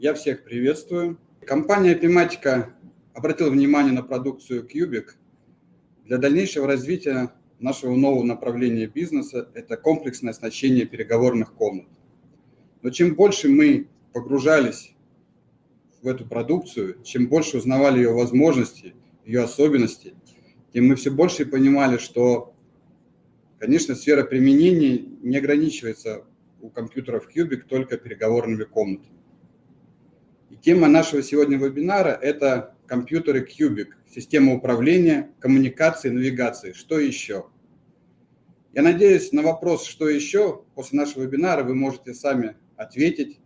Я всех приветствую. Компания Epimatica обратила внимание на продукцию Cubic. Для дальнейшего развития нашего нового направления бизнеса – это комплексное оснащение переговорных комнат. Но чем больше мы погружались в эту продукцию, чем больше узнавали ее возможности, ее особенности, тем мы все больше понимали, что, конечно, сфера применения не ограничивается у компьютеров Cubic только переговорными комнатами. И тема нашего сегодня вебинара – это компьютеры Cubic, система управления, коммуникации, навигации. Что еще? Я надеюсь, на вопрос «что еще?» после нашего вебинара вы можете сами ответить,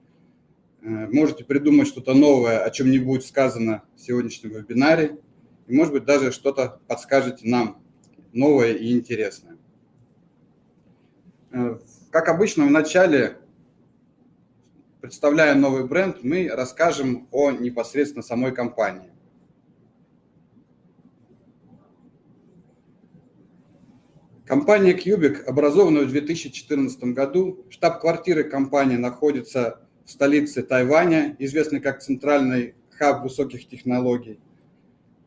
Э, можете придумать что-то новое, о чем не будет сказано в сегодняшнем вебинаре. И, может быть, даже что-то подскажете нам новое и интересное. Э, как обычно, в начале, представляя новый бренд, мы расскажем о непосредственно самой компании. Компания Cubic образована в 2014 году. Штаб-квартиры компании находится в столице Тайваня, известный как центральный хаб высоких технологий.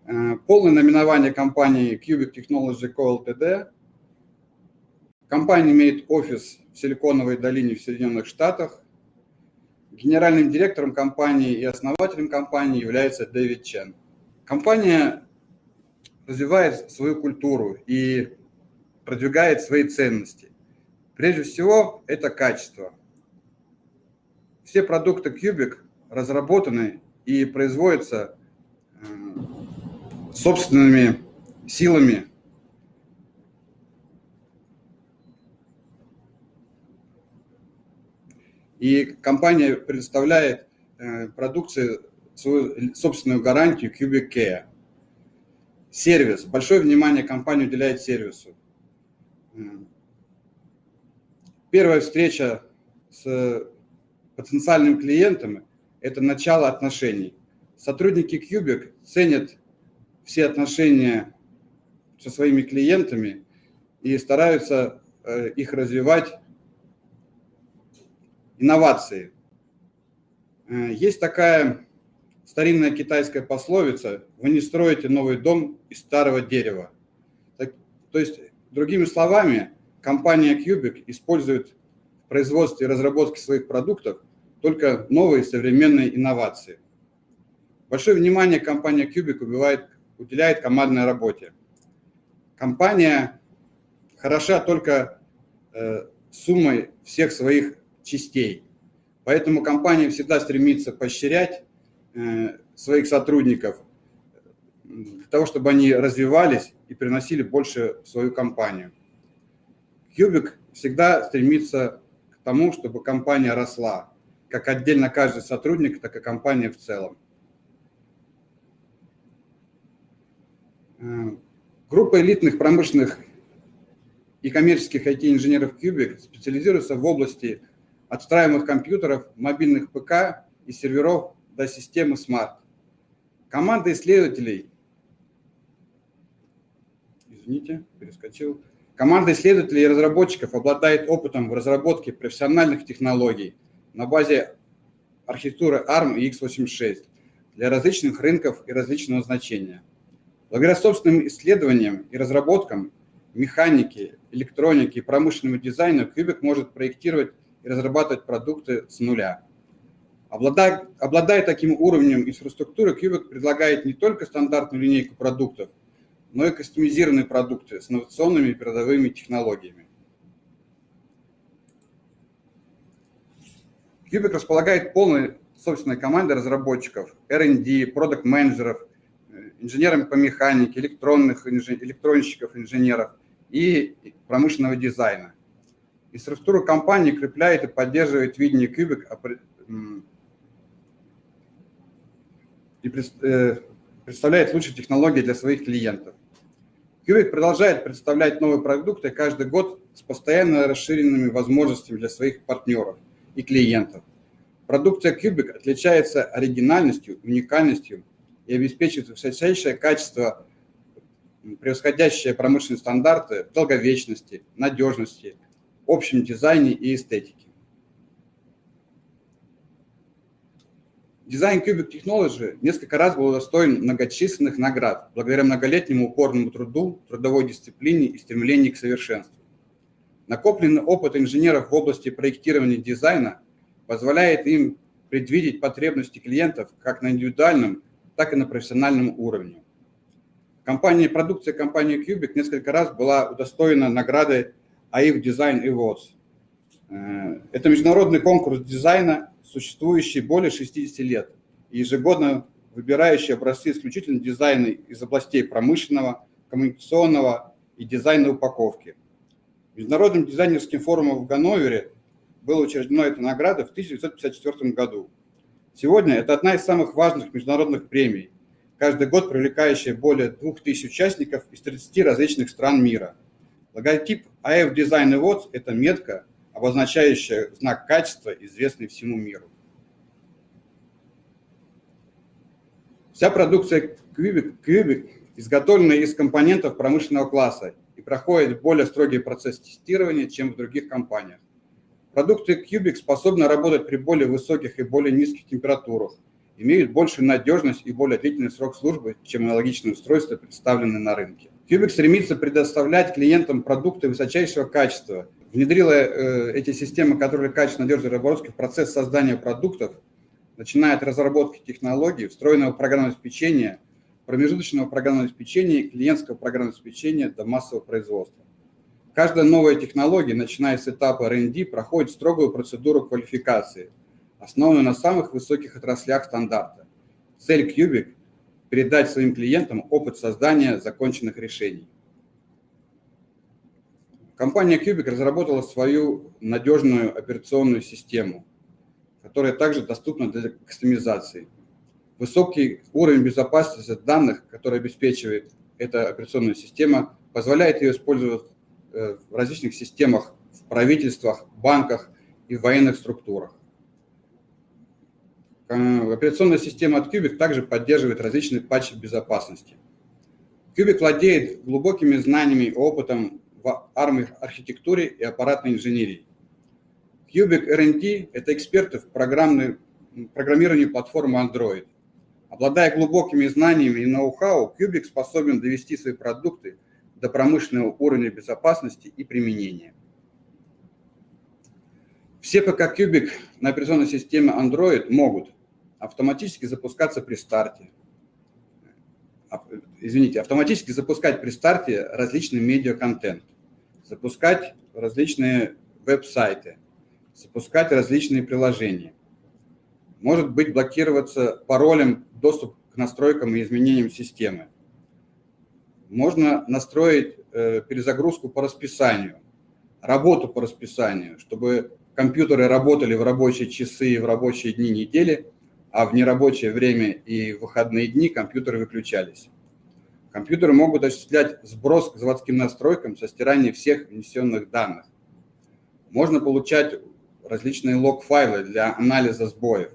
Э, полное наименование компании Cubic Technology Co. Ltd. Компания имеет офис в Силиконовой долине в Соединенных Штатах. Генеральным директором компании и основателем компании является Дэвид Чен. Компания развивает свою культуру и продвигает свои ценности. Прежде всего, это качество. Все продукты Cubic разработаны и производятся э, собственными силами И компания предоставляет э, продукции свою собственную гарантию Cubic Care. Сервис. Большое внимание компания уделяет сервису. Первая встреча с потенциальным клиентам – это начало отношений. Сотрудники Cubic ценят все отношения со своими клиентами и стараются э, их развивать инновации. Э, есть такая старинная китайская пословица «Вы не строите новый дом из старого дерева». То есть, другими словами, компания Cubic использует в производстве и разработке своих продуктов только новые современные инновации. Большое внимание компания Cubic убивает, уделяет командной работе. Компания хороша только э, суммой всех своих частей. Поэтому компания всегда стремится поощрять э, своих сотрудников для того, чтобы они развивались и приносили больше в свою компанию. Cubic всегда стремится к тому, чтобы компания росла, как отдельно каждый сотрудник, так и компания в целом. Э, группа элитных промышленных и коммерческих IT-инженеров Cubic специализируется в области отстраиваемых компьютеров, мобильных ПК и серверов до системы Smart. Команда исследователей, извините, перескочил, команда исследователей и разработчиков обладает опытом в разработке профессиональных технологий – на базе архитектуры ARM и x86 для различных рынков и различного значения. Благодаря собственным исследованиям и разработкам механики, электроники и промышленному дизайну Cubic может проектировать разрабатывать продукты с нуля. Обладая, обладая таким уровнем инфраструктуры, Cubic предлагает не только стандартную линейку продуктов, но и кастомизированные продукты с инновационными передовыми технологиями. Cubic располагает полной собственной командой разработчиков, R&D, продукт-менеджеров, э, инженерами по механике, электронных, электронщиков, инженеров и промышленного дизайна. И структура компании крепляет и поддерживает видение Cubic и э, представляет лучшие технологии для своих клиентов. Cubic продолжает представлять новые продукты каждый год с постоянно расширенными возможностями для своих партнеров и клиентов. Продукция Cubic отличается оригинальностью, уникальностью и обеспечивает высочайшее качество, превосходящее промышленные стандарты долговечности, надежности, общем дизайне и эстетике. Дизайн Cubic Technology несколько раз был удостоен многочисленных наград благодаря многолетнему упорному труду, трудовой дисциплине и стремлению к совершенству. Накопленный опыт инженеров в области проектирования дизайна позволяет им предвидеть потребности клиентов как на индивидуальном, так и на профессиональном уровне. Компания, продукция компании Cubic несколько раз была удостоена награды AIF Design Awards. Это международный конкурс дизайна, существующий более 60 лет, и ежегодно выбирающий образцы исключительно дизайна из областей промышленного, коммуникационного и дизайна упаковки. Международным дизайнерским форумом в Ганновере была учреждена эта награда в 1954 году. Сегодня это одна из самых важных международных премий, каждый год привлекающая более 2000 участников из 30 различных стран мира. Логотип AF Design Awards – это метка, обозначающая знак качества, известный всему миру. Вся продукция Cubic, изготовлена из компонентов промышленного класса и проходит более строгий процесс тестирования, чем в других компаниях. Продукты Cubic способны работать при более высоких и более низких температурах, имеют большую надежность и более длительный срок службы, чем аналогичные устройства, представленные на рынке. Cubic стремится предоставлять клиентам продукты высочайшего качества, внедрила э, эти системы, которые качественно надежной разработки в процесс создания продуктов, начиная от разработки технологий, встроенного программного обеспечения, промежуточного программного обеспечения и клиентского программного обеспечения до массового производства. Каждая новая технология, начиная с этапа R&D, проходит строгую процедуру квалификации, основанную на самых высоких отраслях стандарта. Цель Cubic – передать своим клиентам опыт создания законченных решений. Компания Cubic разработала свою надежную операционную систему, которая также доступна для кастомизации. Высокий уровень безопасности данных, который обеспечивает эта операционная система, позволяет ее использовать Э, в различных системах, в правительствах, банках и военных структурах. Операционная система от Cubic также поддерживает различные патчи безопасности. Cubic владеет глубокими знаниями и опытом в архитектуре и аппаратной инженерии. Cubic R&D – это эксперты в программировании платформы Android. Обладая глубокими знаниями и ноу-хау, Cubic способен довести свои продукты до промышленного уровня безопасности и применения. Все ПК-кубик на операционной системе Android могут автоматически запускаться при старте. Извините, автоматически запускать при старте различный медиа-контент, запускать различные веб-сайты, запускать различные приложения. Может быть блокироваться паролем доступ к настройкам и изменениям системы можно настроить э, перезагрузку по расписанию, работу по расписанию, чтобы компьютеры работали в рабочие часы и в рабочие дни недели, а в нерабочее время и выходные дни компьютеры выключались. Компьютеры могут осуществлять сброс к заводским настройкам со стиранием всех внесенных данных. Можно получать различные лог-файлы для анализа сбоев.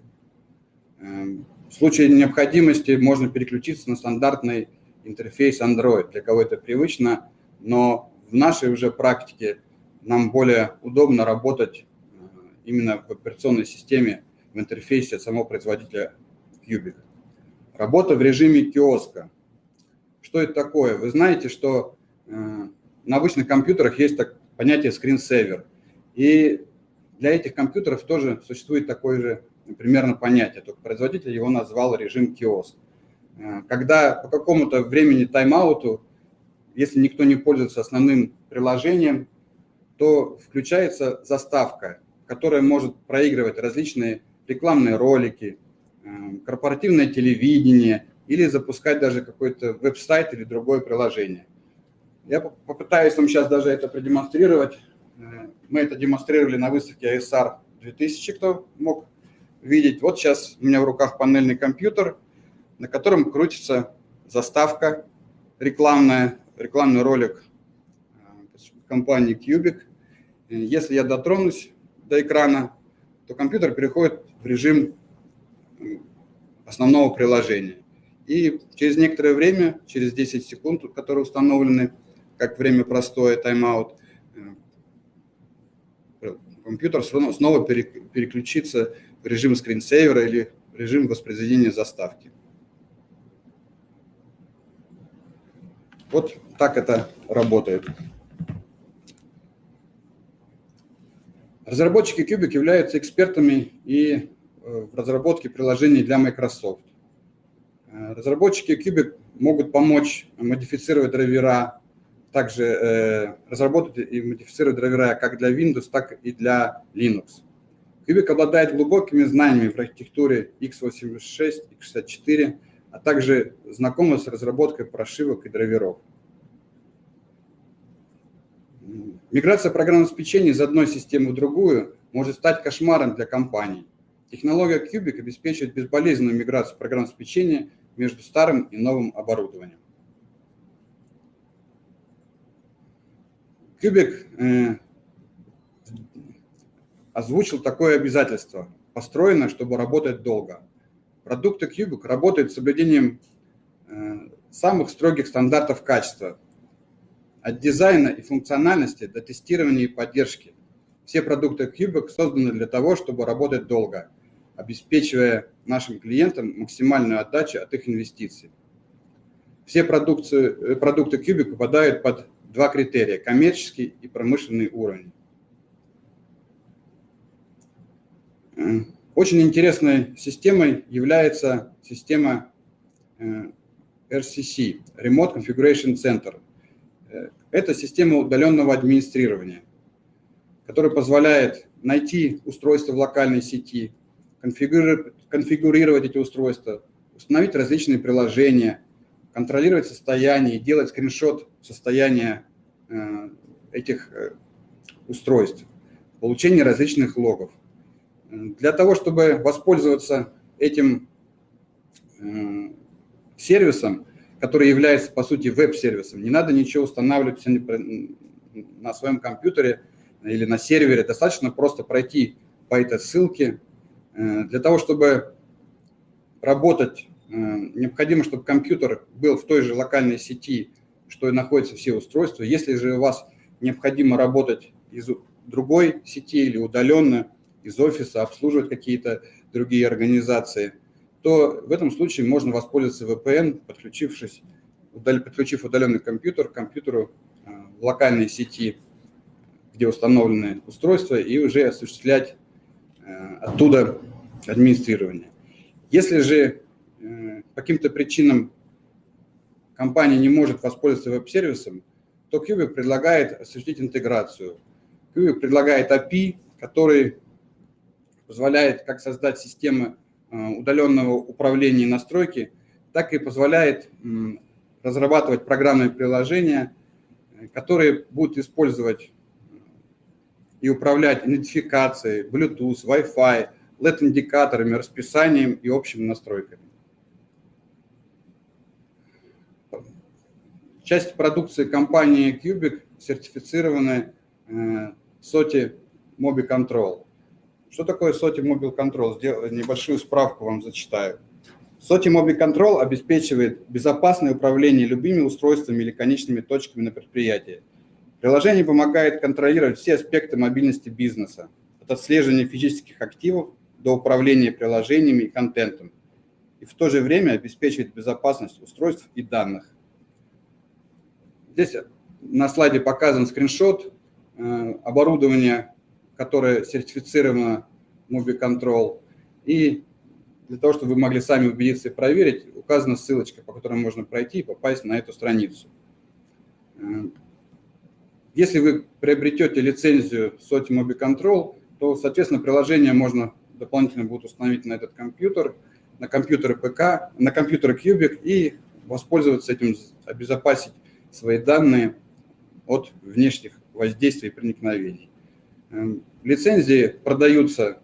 Эм, в случае необходимости можно переключиться на стандартный интерфейс Android. Для кого это привычно, но в нашей уже практике нам более удобно работать э, именно в операционной системе, в интерфейсе самого производителя Cubic. Работа в режиме киоска. Что это такое? Вы знаете, что э, на обычных компьютерах есть так, понятие screensaver. И для этих компьютеров тоже существует такое же примерно понятие, только производитель его назвал режим киоск. Э, когда по какому-то времени тайм-ауту, если никто не пользуется основным приложением, то включается заставка, которая может проигрывать различные рекламные ролики, э, корпоративное телевидение или запускать даже какой-то веб-сайт или другое приложение. Я попытаюсь вам сейчас даже это продемонстрировать. Э, мы это демонстрировали на выставке ISR 2000, кто мог видеть. Вот сейчас у меня в руках панельный компьютер – на котором крутится заставка рекламная, рекламный ролик э, компании Cubic. Если я дотронусь до экрана, то компьютер переходит в режим основного приложения. И через некоторое время, через 10 секунд, которые установлены как время простое, тайм-аут, э, компьютер снова переключится в режим скринсейвера или режим воспроизведения заставки. Вот так это работает. Разработчики Cubic являются экспертами и э, в разработке приложений для Microsoft. Э, разработчики Cubic могут помочь модифицировать драйвера, также э, разработать и модифицировать драйвера как для Windows, так и для Linux. Cubic обладает глубокими знаниями в архитектуре x86, x64, а также знакома с разработкой прошивок и драйверов. Миграция программного обеспечения из одной системы в другую может стать кошмаром для компаний. Технология Cubic обеспечивает безболезненную миграцию программного обеспечения между старым и новым оборудованием. Cubic э, озвучил такое обязательство, построено, чтобы работать долго. Продукты Cubic работают с соблюдением э, самых строгих стандартов качества, от дизайна и функциональности до тестирования и поддержки. Все продукты Cubic созданы для того, чтобы работать долго, обеспечивая нашим клиентам максимальную отдачу от их инвестиций. Все продукты, э, продукты Cubic попадают под два критерия – коммерческий и промышленный уровень. Э, очень интересной системой является система э, RCC – Remote Configuration Center. Э, это система удаленного администрирования, которая позволяет найти устройство в локальной сети, конфигурировать, конфигурировать эти устройства, установить различные приложения, контролировать состояние делать скриншот состояния этих устройств, получение различных логов. Для того, чтобы воспользоваться этим э, сервисом, который является, по сути, веб-сервисом, не надо ничего устанавливать на своем компьютере или на сервере. Достаточно просто пройти по этой ссылке. Э, для того, чтобы работать, э, необходимо, чтобы компьютер был в той же локальной сети, что и находятся все устройства. Если же у вас необходимо работать из другой сети или удаленно, из офиса, обслуживать какие-то другие организации, то в этом случае можно воспользоваться VPN, подключившись, подключив удаленный компьютер к компьютеру э, в локальной сети, где установлены устройства, и уже осуществлять э, оттуда администрирование. Если же э, по каким-то причинам компания не может воспользоваться веб-сервисом, то Cubic предлагает осуществить интеграцию. Cubic предлагает API, который позволяет как создать системы удаленного управления и настройки, так и позволяет разрабатывать программные приложения, э, которые будут использовать и управлять идентификацией, Bluetooth, Wi-Fi, LED-индикаторами, расписанием и общими настройками. Часть продукции компании Cubic сертифицированы SOTI э, Mobi Control. Что такое SOTI Mobile Control? Сделаю небольшую справку вам зачитаю. SOTI Mobile Control обеспечивает безопасное управление любыми устройствами или конечными точками на предприятии. Приложение помогает контролировать все аспекты мобильности бизнеса, от отслеживания физических активов до управления приложениями и контентом, и в то же время обеспечивает безопасность устройств и данных. Здесь на слайде показан скриншот э, оборудования которое сертифицировано MobiControl. И для того, чтобы вы могли сами убедиться и проверить, указана ссылочка, по которой можно пройти и попасть на эту страницу. Э, если вы приобретете лицензию SOTI MobiControl, то, соответственно, приложение можно дополнительно будет установить на этот компьютер, на компьютер ПК, на компьютер Cubic и воспользоваться этим, обезопасить свои данные от внешних воздействий и проникновений. Лицензии продаются,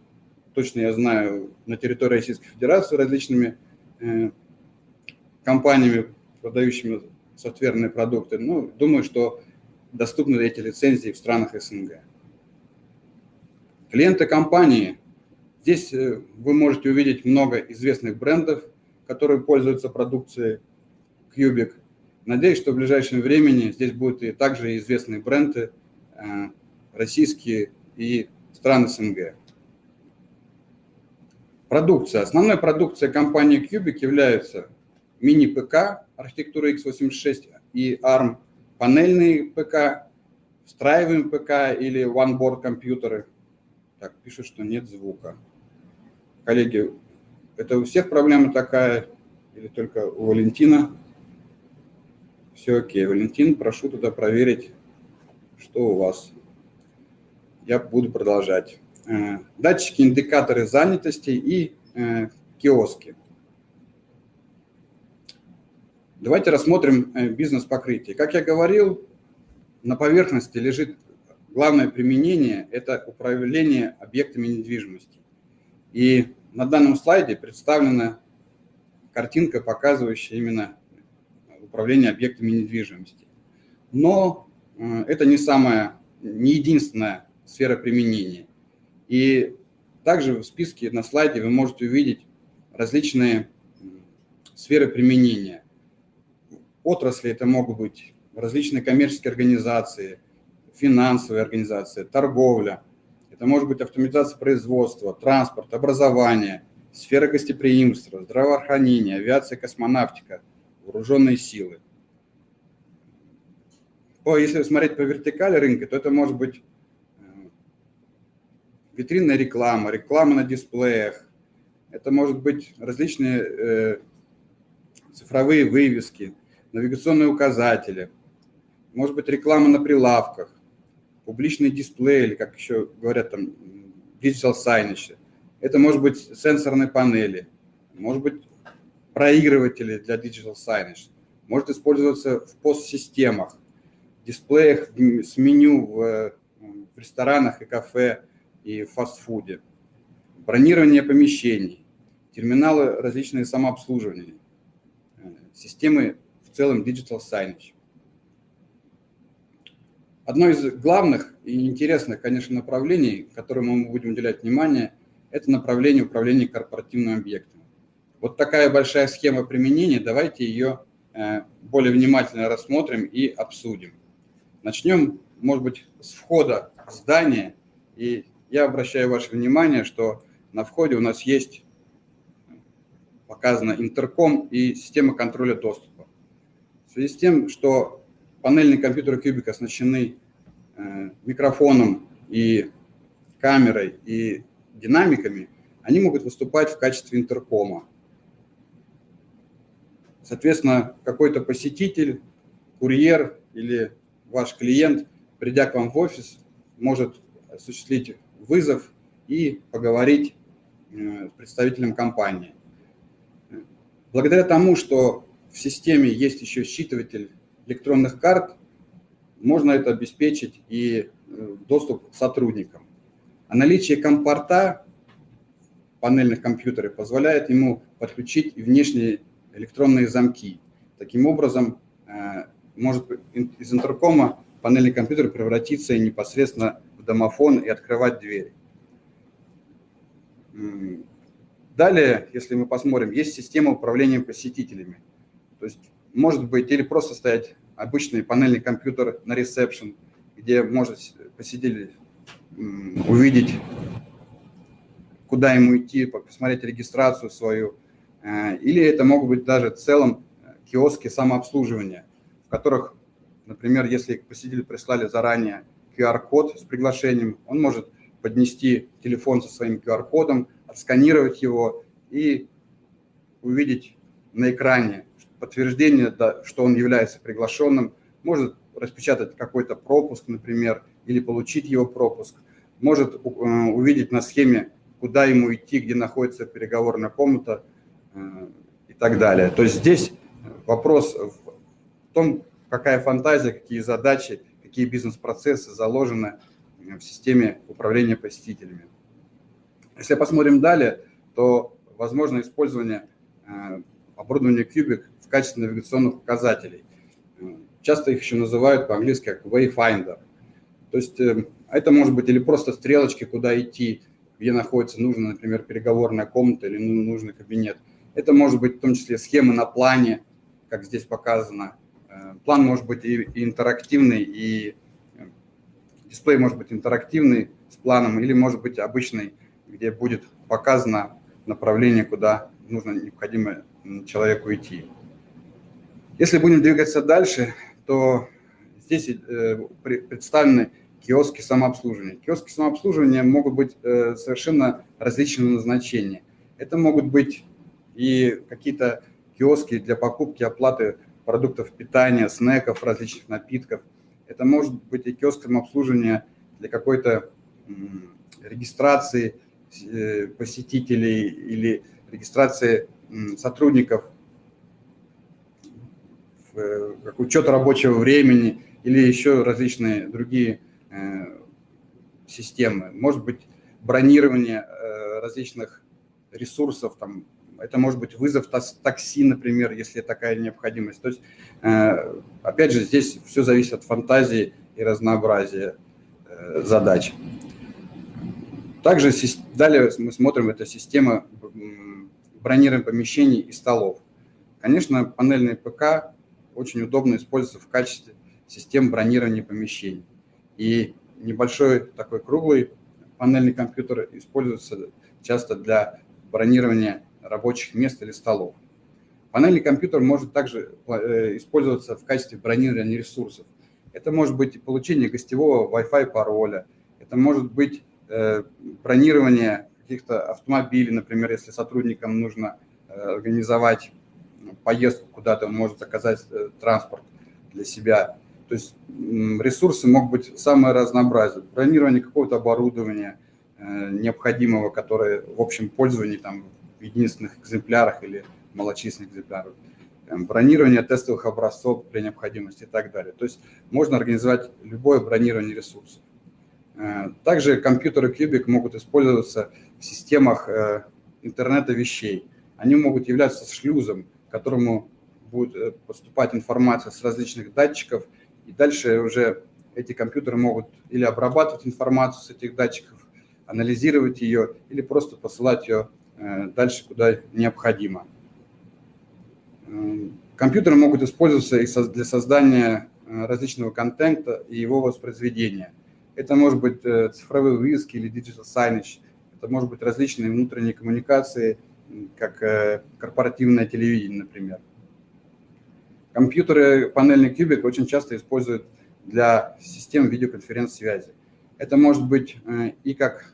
точно я знаю, на территории Российской Федерации различными э, компаниями, продающими софтверные продукты. Ну, думаю, что доступны эти лицензии в странах СНГ. Клиенты компании. Здесь э, вы можете увидеть много известных брендов, которые пользуются продукцией Cubic. Надеюсь, что в ближайшем времени здесь будут и также известные бренды, э, российские и стран СНГ. Продукция. Основной продукцией компании Cubic являются мини-ПК архитектуры x86 и ARM, панельные ПК, встраиваемые ПК или one-board компьютеры. Так, пишут, что нет звука. Коллеги, это у всех проблема такая или только у Валентина? Все окей. Валентин, прошу туда проверить, что у вас. Я буду продолжать. Э, датчики, индикаторы занятости и э, киоски. Давайте рассмотрим э, бизнес-покрытие. Как я говорил, на поверхности лежит главное применение – это управление объектами недвижимости. И на данном слайде представлена картинка, показывающая именно управление объектами недвижимости. Но это не самая, не единственная сфера применения. И также в списке на слайде вы можете увидеть различные сферы применения. Отрасли это могут быть различные коммерческие организации, финансовые организации, торговля. Это может быть автоматизация производства, транспорт, образование, сфера гостеприимства, здравоохранение, авиация, космонавтика, вооруженные силы. Если смотреть по вертикали рынка, то это может быть витринная реклама, реклама на дисплеях. Это может быть различные э, цифровые вывески, навигационные указатели, может быть реклама на прилавках, публичный дисплей, или как еще говорят там, digital signage. Это может быть сенсорные панели, может быть проигрыватели для digital signage, может использоваться в постсистемах, дисплеях с меню в, в ресторанах и кафе, и фастфуде, бронирование помещений, терминалы различные самообслуживания, э, системы в целом Digital Signage. Одно из главных и интересных, конечно, направлений, которому мы будем уделять внимание, это направление управления корпоративным объектом. Вот такая большая схема применения, давайте ее э, более внимательно рассмотрим и обсудим. Начнем, может быть, с входа в здание и я обращаю ваше внимание, что на входе у нас есть показано интерком и система контроля доступа. В связи с тем, что панельные компьютеры Кубик оснащены э, микрофоном и камерой и динамиками, они могут выступать в качестве интеркома. Соответственно, какой-то посетитель, курьер или ваш клиент, придя к вам в офис, может осуществить вызов и поговорить э, с представителем компании. Благодаря тому, что в системе есть еще считыватель электронных карт, можно это обеспечить и э, доступ к сотрудникам. А наличие компорта панельных компьютеров позволяет ему подключить внешние электронные замки. Таким образом, э, может из интеркома панельный компьютер превратиться непосредственно домофон и открывать дверь. Далее, если мы посмотрим, есть система управления посетителями. То есть может быть или просто стоять обычный панельный компьютер на ресепшн, где может посетитель увидеть, куда ему идти, посмотреть регистрацию свою. Э, или это могут быть даже в целом э, киоски самообслуживания, в которых, например, если посетители прислали заранее QR-код с приглашением, он может поднести телефон со своим QR-кодом, отсканировать его и увидеть на экране подтверждение, что он является приглашенным, может распечатать какой-то пропуск, например, или получить его пропуск, может э, увидеть на схеме, куда ему идти, где находится переговорная комната э, и так далее. То есть здесь вопрос в том, какая фантазия, какие задачи какие бизнес-процессы заложены в системе управления посетителями. Если посмотрим далее, то возможно использование э, оборудования Cubic в качестве навигационных указателей. Часто их еще называют по-английски как Wayfinder. То есть э, это может быть или просто стрелочки, куда идти, где находится нужная, например, переговорная комната или ну, нужный кабинет. Это может быть в том числе схемы на плане, как здесь показано, Э, план может быть и, интерактивный, и э, дисплей может быть интерактивный с планом, или может быть обычный, где будет показано направление, куда нужно необходимо человеку идти. Если будем двигаться дальше, то здесь э, представлены киоски самообслуживания. Киоски самообслуживания могут быть э, совершенно различного назначения. Это могут быть и какие-то киоски для покупки, оплаты продуктов питания, снеков, различных напитков. Это может быть и киоск самообслуживания для какой-то регистрации э, посетителей или регистрации сотрудников, как учет рабочего времени или еще различные другие э, системы. Может быть, бронирование э, различных ресурсов, там, это может быть вызов такси, например, если такая необходимость. То есть, опять же, здесь все зависит от фантазии и разнообразия задач. Также далее мы смотрим, это система бронирования помещений и столов. Конечно, панельный ПК очень удобно используется в качестве систем бронирования помещений. И небольшой такой круглый панельный компьютер используется часто для бронирования рабочих мест или столов. Панельный компьютер может также э, использоваться в качестве бронирования ресурсов. Это может быть получение гостевого Wi-Fi пароля, это может быть Э, бронирование каких-то автомобилей, например, если сотрудникам нужно э, организовать поездку куда-то, он может заказать транспорт для себя. То есть ресурсы могут быть самые разнообразные. Бронирование какого-то оборудования необходимого, которое в общем пользовании там, в единственных экземплярах или малочисленных экземплярах. Бронирование тестовых образцов при необходимости и так далее. То есть можно организовать любое бронирование ресурсов. Э, также компьютеры Cubic могут использоваться в системах э, интернета вещей. Они могут являться шлюзом, к которому будет э, поступать информация с различных датчиков, и дальше уже эти компьютеры могут или обрабатывать информацию с этих датчиков, анализировать ее, или просто посылать ее дальше, куда необходимо. Компьютеры могут использоваться для создания различного контента и его воспроизведения. Это может быть э, цифровые вывески или digital signage, это может быть различные внутренние коммуникации, как э, корпоративное телевидение, например. Компьютеры панельный кубик очень часто используют для систем видеоконференц-связи. Это может быть э, и как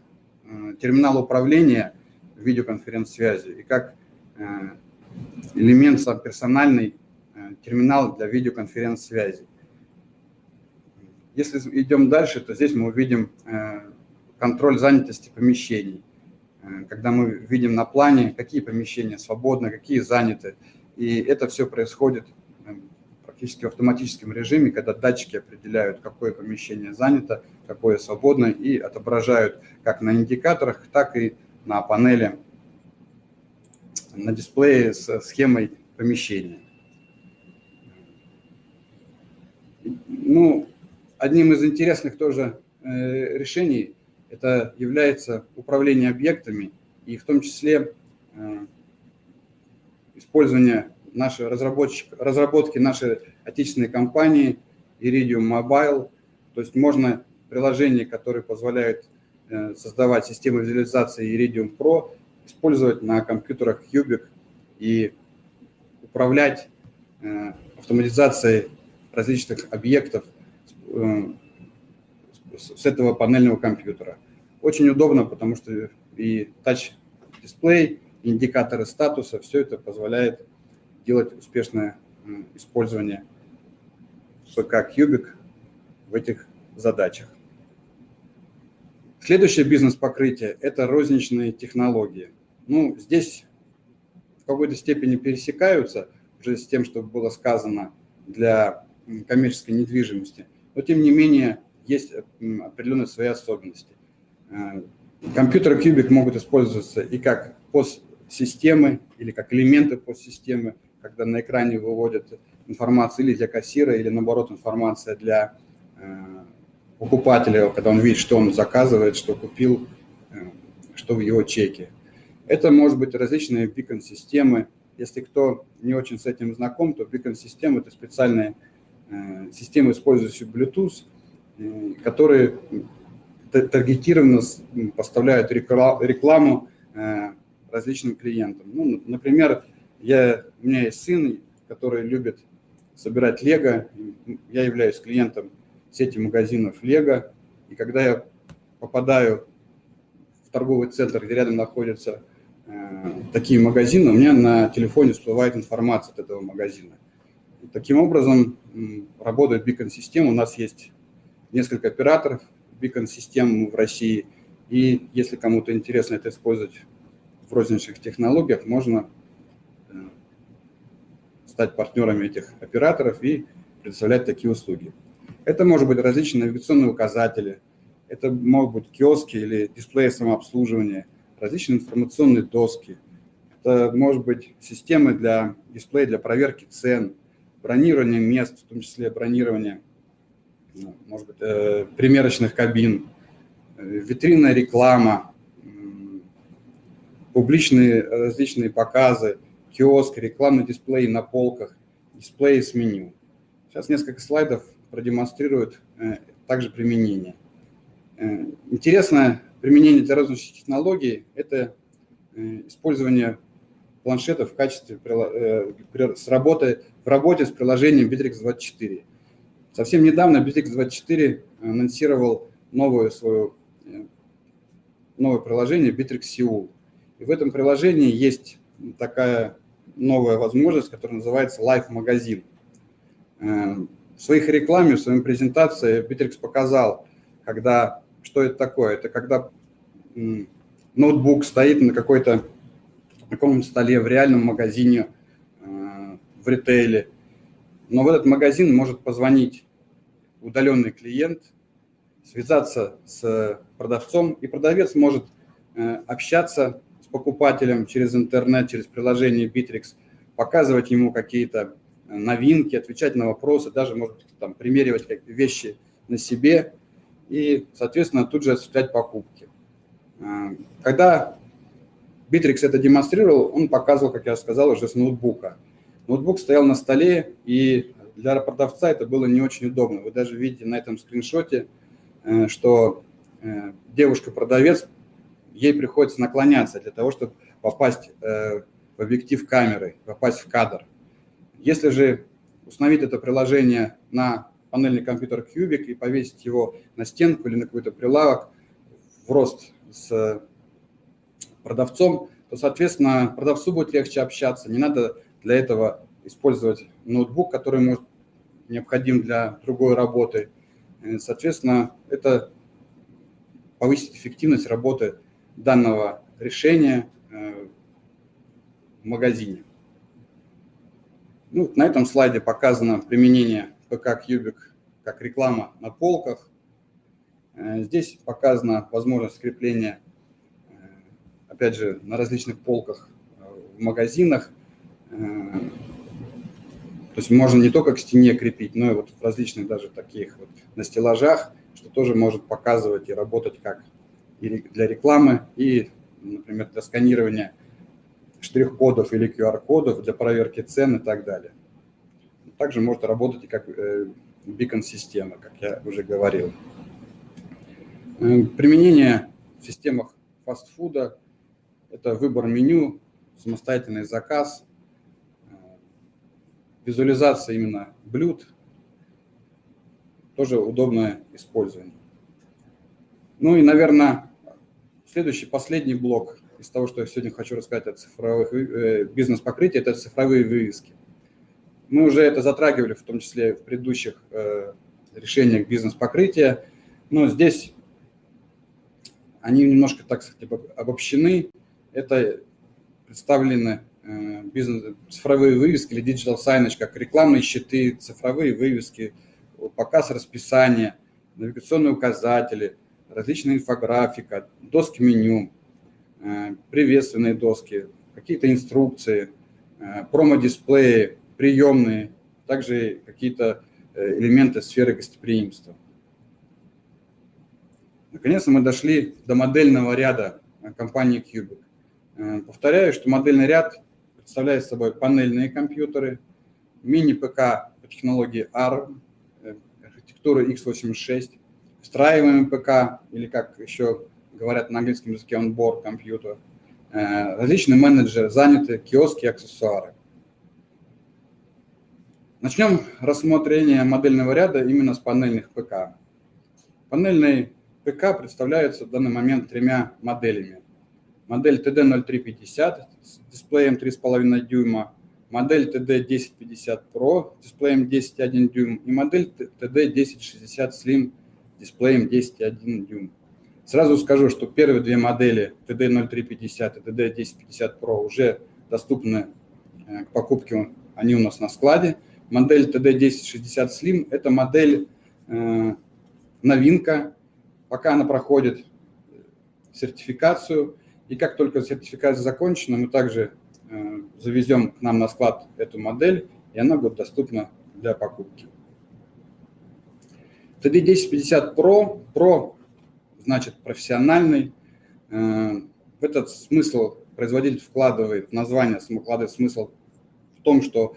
терминал управления видеоконференц-связи, и как элемент сам персональный терминал для видеоконференц-связи. Если идем дальше, то здесь мы увидим э, контроль занятости помещений. Э, когда мы видим на плане, какие помещения свободны, какие заняты. И это все происходит э, практически в автоматическом режиме, когда датчики определяют, какое помещение занято, какое свободно, и отображают как на индикаторах, так и на панели, на дисплее с схемой помещения. Ну, Одним из интересных тоже э, решений это является управление объектами и в том числе э, использование нашей разработки нашей отечественной компании Iridium Mobile. То есть можно приложение, которое позволяет э, создавать систему визуализации Iridium Pro, использовать на компьютерах Cubic и управлять автоматизацией различных объектов Э, с этого панельного компьютера. Очень удобно, потому что и тач-дисплей, индикаторы статуса, все это позволяет делать успешное использование ПК Cubic в этих задачах. Следующее бизнес-покрытие – это розничные технологии. Ну, здесь в какой-то степени пересекаются уже с тем, что было сказано для коммерческой недвижимости но тем не менее есть определенные свои особенности. Э, компьютеры Cubic могут использоваться и как постсистемы, или как элементы постсистемы, когда на экране выводят информацию или для кассира, или наоборот информация для э, покупателя, когда он видит, что он заказывает, что купил, что в его чеке. Это может быть различные бикон-системы. Если кто не очень с этим знаком, то бикон-системы – это специальные Э, системы, использующие Bluetooth, э, которые таргетированно поставляют рекламу э, различным клиентам. Ну, например, я, у меня есть сын, который любит собирать лего. Я являюсь клиентом сети магазинов лего. И когда я попадаю в торговый центр, где рядом находятся э, такие магазины, у меня на телефоне всплывает информация от этого магазина. И таким образом работает бикон-система. У нас есть несколько операторов бикон-систем в России. И если кому-то интересно это использовать в розничных технологиях, можно э, стать партнерами этих операторов и предоставлять такие услуги. Это может быть различные навигационные указатели, это могут быть киоски или дисплеи самообслуживания, различные информационные доски, это может быть системы для дисплея для проверки цен, бронирование мест, в том числе бронирование, ну, может быть, э, примерочных кабин, э, витринная реклама, публичные различные показы, киоск, рекламный дисплей на полках, дисплеи с меню. Сейчас несколько слайдов продемонстрируют э, также применение. Э, интересное применение для розничных технологий – это э, использование планшетов в качестве с работы, в работе с приложением Bittrex24. Совсем недавно Bittrex24 анонсировал новое свое новое приложение Bittrex Seoul. И в этом приложении есть такая новая возможность, которая называется Live Магазин. Э, в своих рекламе, в своей презентации Bittrex показал, когда, что это такое. Это когда ноутбук стоит на какой-то таком столе в реальном магазине, э, в ритейле. Но в этот магазин может позвонить удаленный клиент, связаться с продавцом, и продавец может э, общаться покупателям через интернет, через приложение Bittrex, показывать ему какие-то новинки, отвечать на вопросы, даже, может там, примеривать какие-то вещи на себе и, соответственно, тут же осуществлять покупки. Э, когда Bittrex это демонстрировал, он показывал, как я сказал, уже с ноутбука. Ноутбук стоял на столе, и для продавца это было не очень удобно. Вы даже видите на этом скриншоте, э, что девушка-продавец ей приходится наклоняться для того, чтобы попасть э, в объектив камеры, попасть в кадр. Если же установить это приложение на панельный компьютер Cubic и повесить его на стенку или на какой-то прилавок в рост с продавцом, то, соответственно, продавцу будет легче общаться. Не надо для этого использовать ноутбук, который может необходим для другой работы. Соответственно, это повысит эффективность работы данного решения э, в магазине. Ну, на этом слайде показано применение ПК Cubic как реклама на полках. Э, здесь показана возможность скрепления, э, опять же, на различных полках в магазинах. То есть можно не только к стене крепить, но и вот в различных даже таких вот на стеллажах, что тоже может показывать и работать как и для рекламы, и, например, для сканирования штрих-кодов или QR-кодов, для проверки цен и так далее. Также может работать и как бикон-система, как я уже говорил. Э, применение в системах фастфуда – это выбор меню, самостоятельный заказ, э, визуализация именно блюд, тоже удобное использование. Ну и, наверное, следующий, последний блок из того, что я сегодня хочу рассказать о цифровых э, бизнес-покрытии, это цифровые вывески. Мы уже это затрагивали, в том числе в предыдущих э, решениях бизнес-покрытия, но здесь они немножко, так сказать, обобщены. Это представлены э, бизнес, цифровые вывески или digital signage, как рекламные щиты, цифровые вывески, показ расписания, навигационные указатели – различная инфографика, доски меню, приветственные доски, какие-то инструкции, э, промо-дисплеи, приемные, также какие-то э, элементы сферы гостеприимства. Наконец-то мы дошли до модельного ряда компании Cubic. Повторяю, что модельный ряд представляет собой панельные компьютеры, мини-ПК по технологии ARM, архитектуры x86, встраиваемый ПК, или как еще говорят на английском языке, on-board компьютер, различные менеджеры заняты, киоски, аксессуары. Начнем рассмотрение модельного ряда именно с панельных ПК. Панельный ПК представляется в данный момент тремя моделями. Модель TD0350 с дисплеем 3,5 дюйма, модель TD1050 Pro с дисплеем 10,1 дюйм и модель TD1060 Slim с дисплеем 10,1 дюйм. Сразу скажу, что первые две модели TD0350 и TD1050 Pro уже доступны э, к покупке, они у нас на складе. Модель TD1060 Slim – это модель э, новинка, пока она проходит сертификацию, и как только сертификация закончена, мы также э, завезем к нам на склад эту модель, и она будет доступна для покупки. TD1050 Pro, Pro значит профессиональный. Э, в этот смысл производитель вкладывает, название вкладывает смысл в том, что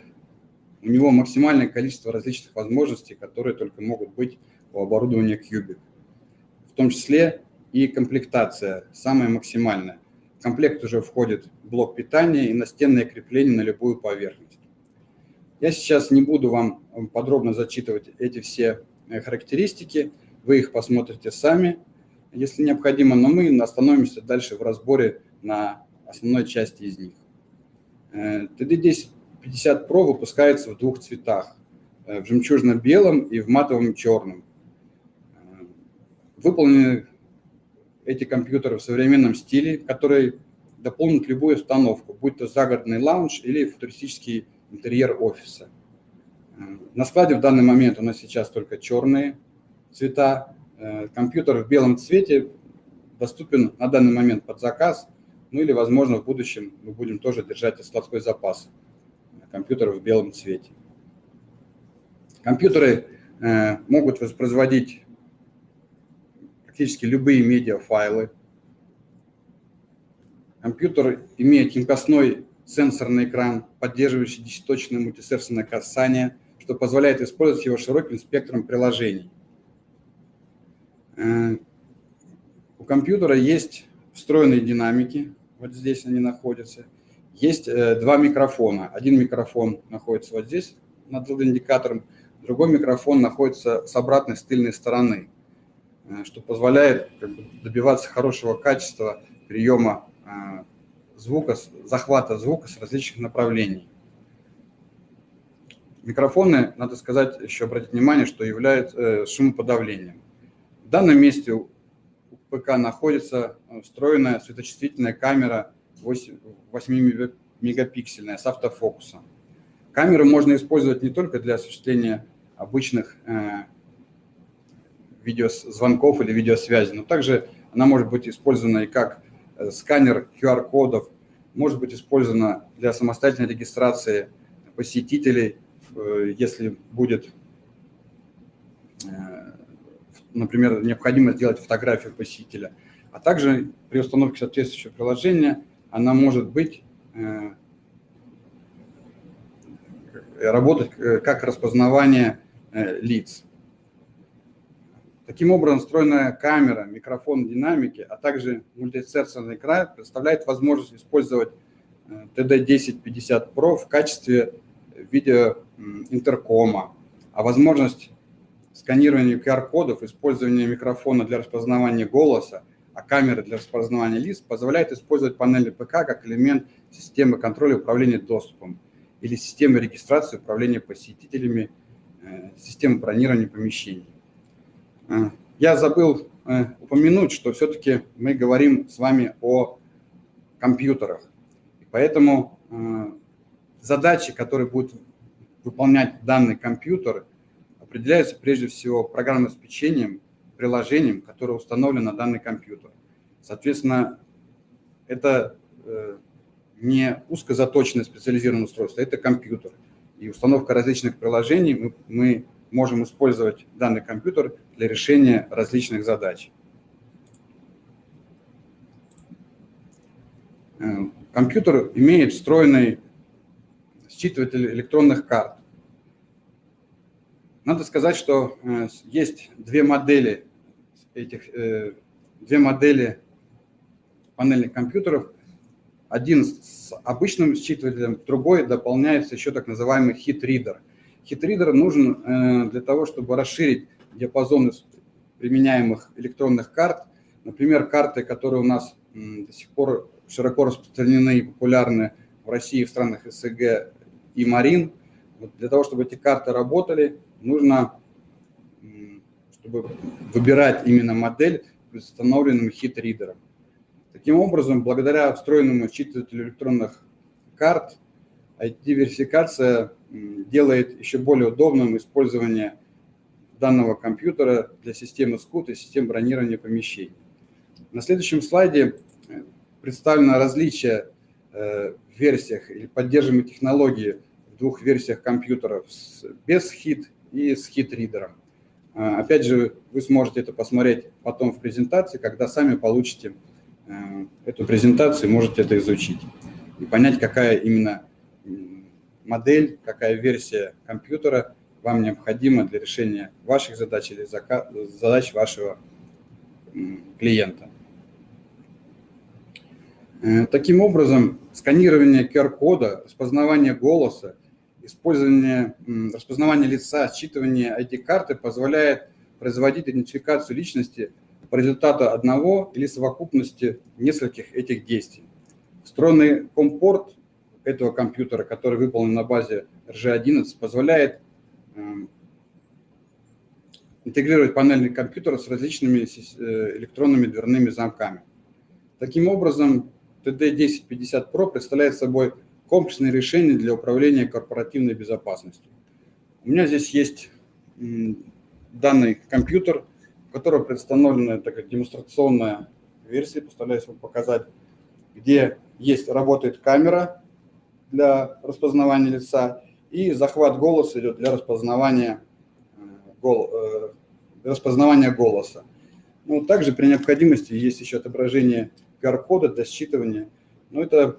у него максимальное количество различных возможностей, которые только могут быть у оборудования Cubic. В том числе и комплектация самая максимальная. В комплект уже входит блок питания и настенное крепление на любую поверхность. Я сейчас не буду вам подробно зачитывать эти все э, характеристики, вы их посмотрите сами, если необходимо, но мы остановимся дальше в разборе на основной части из них. TD1050 э, Pro выпускается в двух цветах, э, в жемчужно-белом и в матовом черном. Выполнены эти компьютеры в современном стиле, который дополнит любую установку, будь то загородный лаунж или футуристический интерьер офиса. На складе в данный момент у нас сейчас только черные цвета. Э, компьютер в белом цвете доступен на данный момент под заказ, ну или, возможно, в будущем мы будем тоже держать складской запас компьютеров в белом цвете. Компьютеры э, могут воспроизводить практически любые медиафайлы. Компьютер имеет тонкостной сенсорный экран, поддерживающий десятиточное мультисенсорное касание, что позволяет использовать его широким спектром приложений. Э, у компьютера есть встроенные динамики, вот здесь они находятся. Есть э, два микрофона. Один микрофон находится вот здесь над индикатором, другой микрофон находится с обратной с тыльной стороны. Э, что позволяет как бы, добиваться хорошего качества приема звука, захвата звука с различных направлений. Микрофоны, надо сказать, еще обратить внимание, что являются шумоподавлением. В данном месте у ПК находится встроенная светочувствительная камера 8, 8 мегапиксельная с автофокусом. Камеру можно использовать не только для осуществления обычных видеозвонков или видеосвязи, но также она может быть использована и как э, сканер QR-кодов, может быть использована для самостоятельной регистрации посетителей, э, если будет, э, например, необходимо сделать фотографию посетителя. А также при установке соответствующего приложения она может быть работать как распознавание лиц. Таким образом, встроенная камера, микрофон динамики, а также мультисенсорный экран представляет возможность использовать TD1050 э, Pro в качестве видеоинтеркома, а возможность сканирования QR-кодов, использования микрофона для распознавания голоса, а камеры для распознавания лиц позволяет использовать панели ПК как элемент системы контроля управления доступом или системы регистрации управления посетителями, э, системы бронирования помещений. Э, я забыл э, упомянуть, что все-таки мы говорим с вами о компьютерах. Поэтому задачи, которые будет выполнять данный компьютер, определяются прежде всего программным обеспечением, приложением, которое установлено на данный компьютер. Соответственно, это не узкозаточенное специализированное устройство, это компьютер. И установка различных приложений мы, мы можем использовать данный компьютер для решения различных задач. Э, компьютер имеет встроенный считыватель электронных карт. Надо сказать, что э, есть две модели этих, э, две модели панельных компьютеров. один с обычным считывателем, другой дополняется еще так называемый хит-ридер. Хит-ридер нужен э, для того, чтобы расширить диапазон применяемых электронных карт. Например, карты, которые у нас до сих пор широко распространены и популярны в России, в странах СНГ и Марин. Для того, чтобы эти карты работали, нужно, чтобы выбирать именно модель установленным хит-ридером. Таким образом, благодаря встроенному считывателю электронных карт, IT-верификация делает еще более удобным использование данного компьютера для системы SCUT и систем бронирования помещений. На следующем слайде э, представлено различие э, в версиях или поддерживаемой технологии в двух версиях компьютеров без хит и с хит-ридером. А, опять же, вы сможете это посмотреть потом в презентации, когда сами получите Э, эту презентацию, можете это изучить и понять, какая именно модель, какая версия компьютера вам необходима для решения ваших задач или задач вашего клиента. Э, таким образом, сканирование QR-кода, распознавание голоса, использование распознавания лица, считывание ID-карты позволяет производить идентификацию личности по результату одного или совокупности нескольких этих действий. Встроенный компорт этого компьютера, который выполнен на базе RG11, позволяет интегрировать панельный компьютер с различными э, электронными дверными замками. Таким образом, TD1050 Pro представляет собой комплексное решение для управления корпоративной безопасностью. У меня здесь есть данный компьютер – которой представлена такая демонстрационная версия, постараюсь вам показать, где есть, работает камера для распознавания лица и захват голоса идет для распознавания, э, гол, э, для распознавания голоса. Ну, также при необходимости есть еще отображение QR-кода для считывания. Но это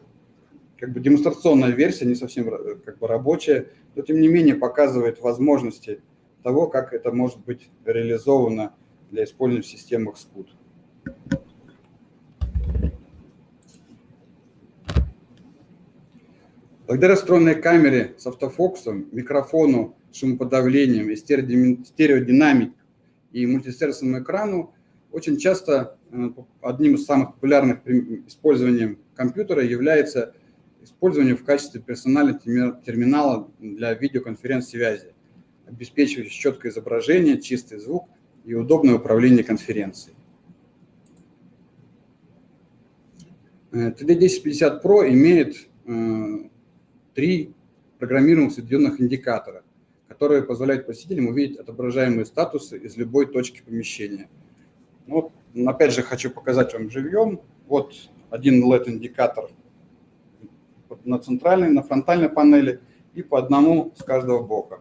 как бы демонстрационная версия, не совсем э, как бы рабочая, но тем не менее показывает возможности того, как это может быть реализовано для использования в системах SCUT. Благодаря встроенной камере с автофокусом, микрофону, шумоподавлением, стереодинамик и мультисервисному экрану, очень часто э, одним из самых популярных использованием компьютера является использование в качестве персонального терминала для видеоконференц-связи, обеспечивающий четкое изображение, чистый звук и удобное управление конференцией. TD1050 Pro имеет э, три программируемых соединенных индикатора, которые позволяют посетителям увидеть отображаемые статусы из любой точки помещения. Ну, вот, опять же, хочу показать вам живьем. Вот один LED-индикатор на центральной, на фронтальной панели и по одному с каждого бока.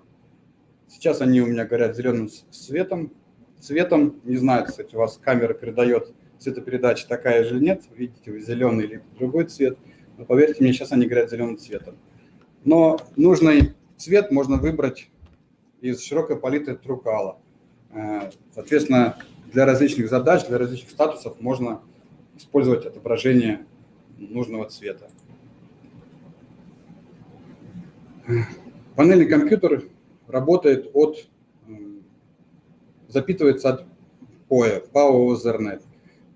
Сейчас они у меня горят зеленым светом, цветом. Не знаю, кстати, у вас камера передает цветопередача такая же нет. Видите вы зеленый или другой цвет. Но поверьте мне, сейчас они горят зеленым цветом. Но нужный цвет можно выбрать из широкой палитры Трукала. Э, соответственно, для различных задач, для различных статусов можно использовать отображение нужного цвета. Панельный компьютер работает от запитывается от POE, PAO Ethernet.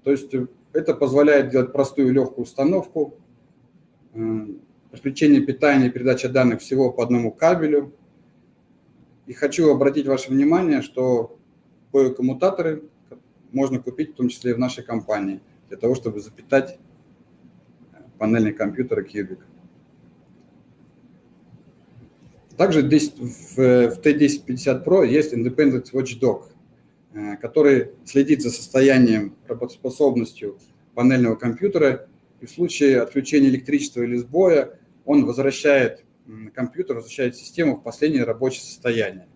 То есть э, это позволяет делать простую и легкую установку, э, подключение питания и передача данных всего по одному кабелю. И хочу обратить ваше внимание, что POE-коммутаторы можно купить в том числе и в нашей компании, для того, чтобы запитать э, панельный компьютер Cubic. Также здесь в T1050 Pro есть Independent Watchdog. Э, который следит за состоянием, работоспособностью панельного компьютера, и в случае отключения электричества или сбоя он возвращает компьютер, возвращает систему в последнее рабочее состояние.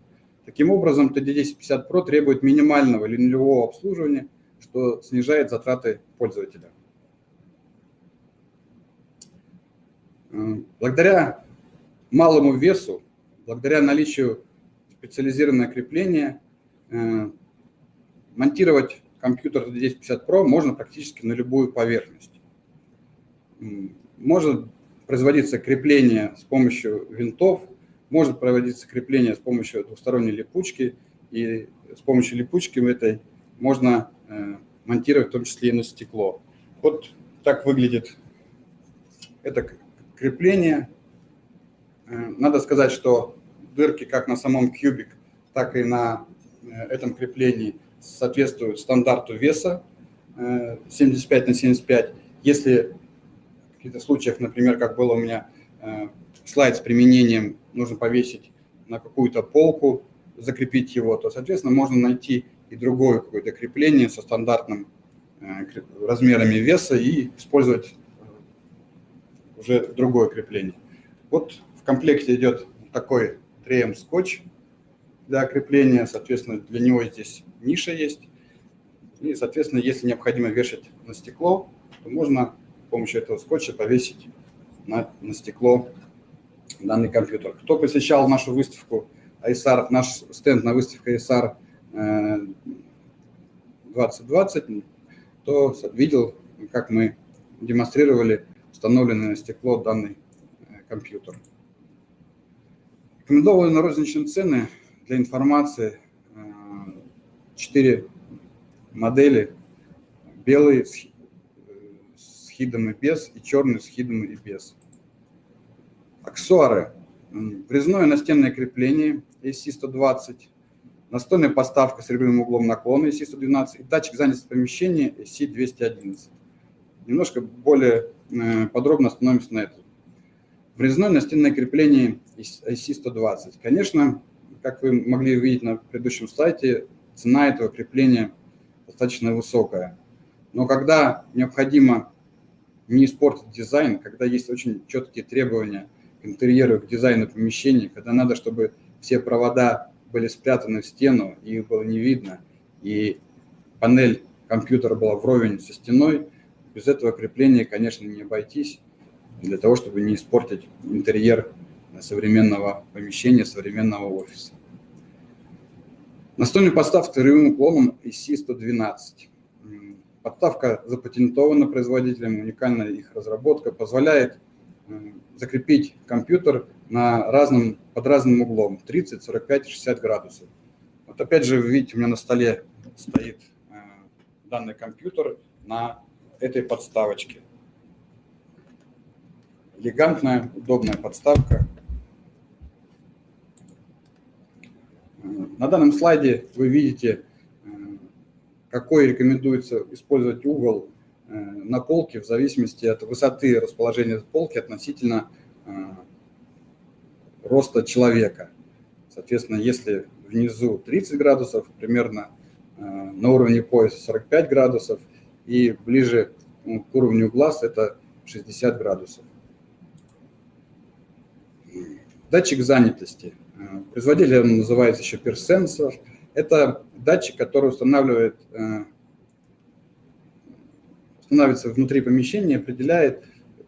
Таким образом, TD1050 Pro требует минимального или нулевого обслуживания, что снижает затраты пользователя. Э, благодаря малому весу, благодаря наличию специализированного крепления, э, монтировать компьютер 1050 Pro можно практически на любую поверхность. Может производиться крепление с помощью винтов, может проводиться крепление с помощью двусторонней липучки, и с помощью липучки этой можно э, монтировать в том числе и на стекло. Вот так выглядит это крепление. Э, надо сказать, что дырки как на самом кубик, так и на э, этом креплении соответствуют стандарту веса 75 на 75. Если в каких-то случаях, например, как было у меня слайд с применением, нужно повесить на какую-то полку, закрепить его, то, соответственно, можно найти и другое какое-то крепление со стандартным э, размерами веса и использовать э, уже другое крепление. Вот комплекте идет такой 3М скотч для крепления, соответственно, для него здесь ниша есть. И, соответственно, если необходимо вешать на стекло, то можно с помощью этого скотча повесить на, на стекло данный компьютер. Кто посещал нашу выставку ISAR, наш стенд на выставке ISAR 2020, э, то видел, как мы демонстрировали установленный на стекло данный э, компьютер. Рекомендованные на розничные цены для информации 4 э, модели. Белый с хидом и без, и черный с хидом и без. Аксессуары. Врезное настенное крепление AC-120, настольная поставка с регулярным углом наклона AC-112 и датчик занятости помещения AC-211. Немножко более э, подробно остановимся на этом. Врезное настенное крепление AC-120. Конечно, как вы могли увидеть на предыдущем слайде, цена этого крепления достаточно высокая. Но когда необходимо не испортить дизайн, когда есть очень четкие требования к интерьеру, к дизайну помещения, когда надо, чтобы все провода были спрятаны в стену, их было не видно, и панель компьютера была вровень со стеной, без этого крепления, конечно, не обойтись, для того, чтобы не испортить интерьер современного помещения, современного офиса. Настольная подставка с рывым уклоном IC-112. Подставка запатентована производителем, уникальная их разработка, позволяет закрепить компьютер на разном, под разным углом, 30, 45, 60 градусов. Вот опять же, видите, у меня на столе стоит э, данный компьютер на этой подставочке. Элегантная, удобная подставка. Э, на данном слайде вы видите, э, какой рекомендуется использовать угол на полке в зависимости от высоты расположения полки относительно роста человека. Соответственно, если внизу 30 градусов, примерно э, на уровне пояса 45 градусов, и ближе ну, к уровню глаз это 60 градусов. Датчик занятости. Э, производитель называется еще персенсор. Это датчик, который устанавливает, э, устанавливается внутри помещения, определяет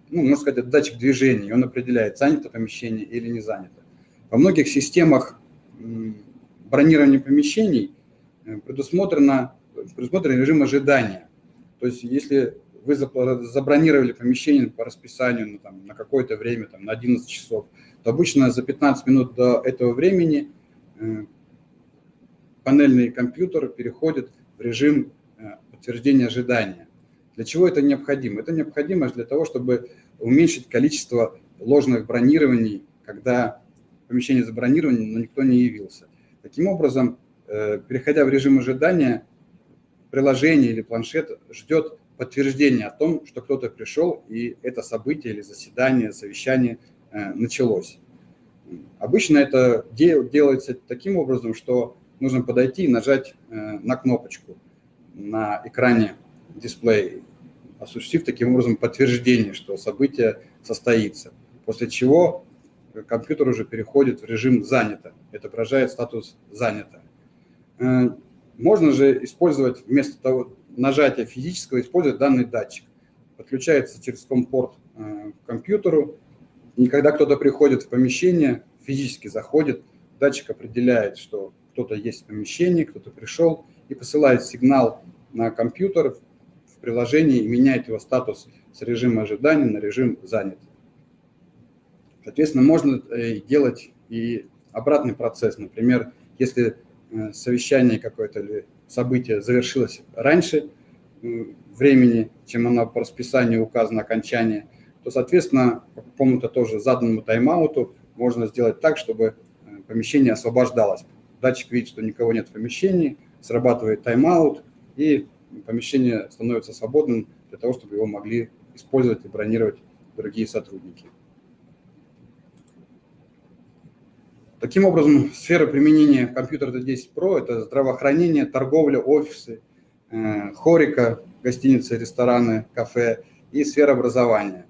ну, можно сказать, это датчик движения, он определяет, занято помещение или не занято. Во многих системах бронирования помещений э, предусмотрено, предусмотрен режим ожидания. То есть если вы забронировали помещение по расписанию ну, там, на какое-то время, там, на 11 часов, обычно за 15 минут до этого времени э, панельный компьютер переходит в режим э, подтверждения ожидания. Для чего это необходимо? Это необходимо для того, чтобы уменьшить количество ложных бронирований, когда помещение забронировано, но никто не явился. Таким образом, э, переходя в режим ожидания, приложение или планшет ждет подтверждения о том, что кто-то пришел, и это событие или заседание, совещание началось. Обычно это делается таким образом, что нужно подойти и нажать э, на кнопочку на экране дисплея осуществив таким образом подтверждение, что событие состоится. После чего компьютер уже переходит в режим «занято». Это отображает статус «занято». Э, можно же использовать вместо того нажатия физического, использовать данный датчик. Подключается через компорт э, к компьютеру, и когда кто-то приходит в помещение, физически заходит, датчик определяет, что кто-то есть в помещении, кто-то пришел, и посылает сигнал на компьютер, в приложении и меняет его статус с режима ожидания на режим занят. Соответственно, можно э, делать и обратный процесс. Например, если э, совещание какое-то или событие завершилось раньше времени, чем оно по расписанию указано окончание, то, соответственно, по какому-то тоже заданному тайм-ауту можно сделать так, чтобы э, помещение освобождалось. Датчик видит, что никого нет в помещении, срабатывает тайм-аут, и помещение становится свободным для того, чтобы его могли использовать и бронировать другие сотрудники. Таким образом, сфера применения компьютера D10 Pro – это здравоохранение, торговля, офисы, э, хорика, гостиницы, рестораны, кафе и сфера образования.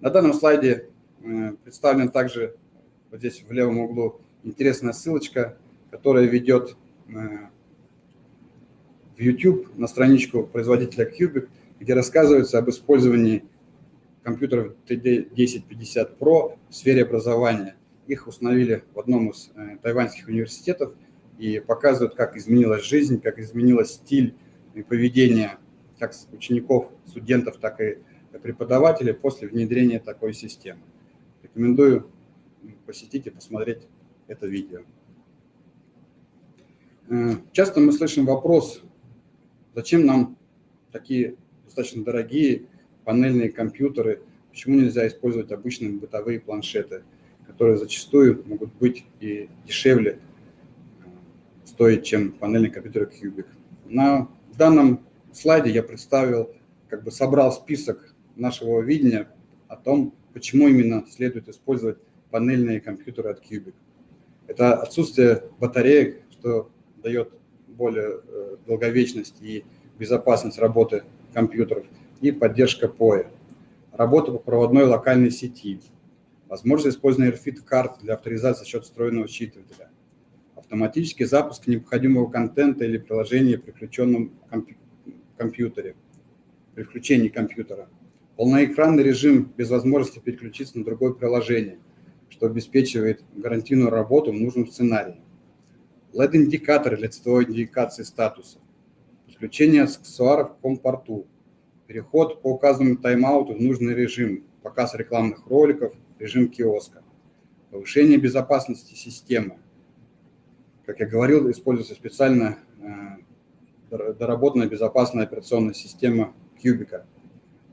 На данном слайде э, представлен также вот здесь в левом углу интересная ссылочка, которая ведет э, в YouTube на страничку производителя Cubic, где рассказывается об использовании компьютеров TD1050 Pro в сфере образования – их установили в одном из э, тайваньских университетов и показывают, как изменилась жизнь, как изменилась стиль и поведение как учеников, студентов, так и преподавателей после внедрения такой системы. Рекомендую посетить и посмотреть это видео. Э, часто мы слышим вопрос, зачем нам такие достаточно дорогие панельные компьютеры, почему нельзя использовать обычные бытовые планшеты – которые зачастую могут быть и дешевле э, стоить, чем панельный компьютер Cubic. На данном слайде я представил, как бы собрал список нашего видения о том, почему именно следует использовать панельные компьютеры от Cubic. Это отсутствие батареек, что дает более э, долговечность и безопасность работы компьютеров, и поддержка POE. Работа по проводной локальной сети – возможность использования RFID карт для авторизации за счет встроенного считывателя, автоматический запуск необходимого контента или приложения при включенном компьютере, при включении компьютера, полноэкранный режим без возможности переключиться на другое приложение, что обеспечивает гарантийную работу в нужном сценарии, LED-индикаторы для цветовой индикации статуса, подключение аксессуаров к компорту, переход по указанному тайм-ауту в нужный режим, показ рекламных роликов – режим киоска, повышение безопасности системы. Как я говорил, используется специально э, доработанная безопасная операционная система Кьюбика.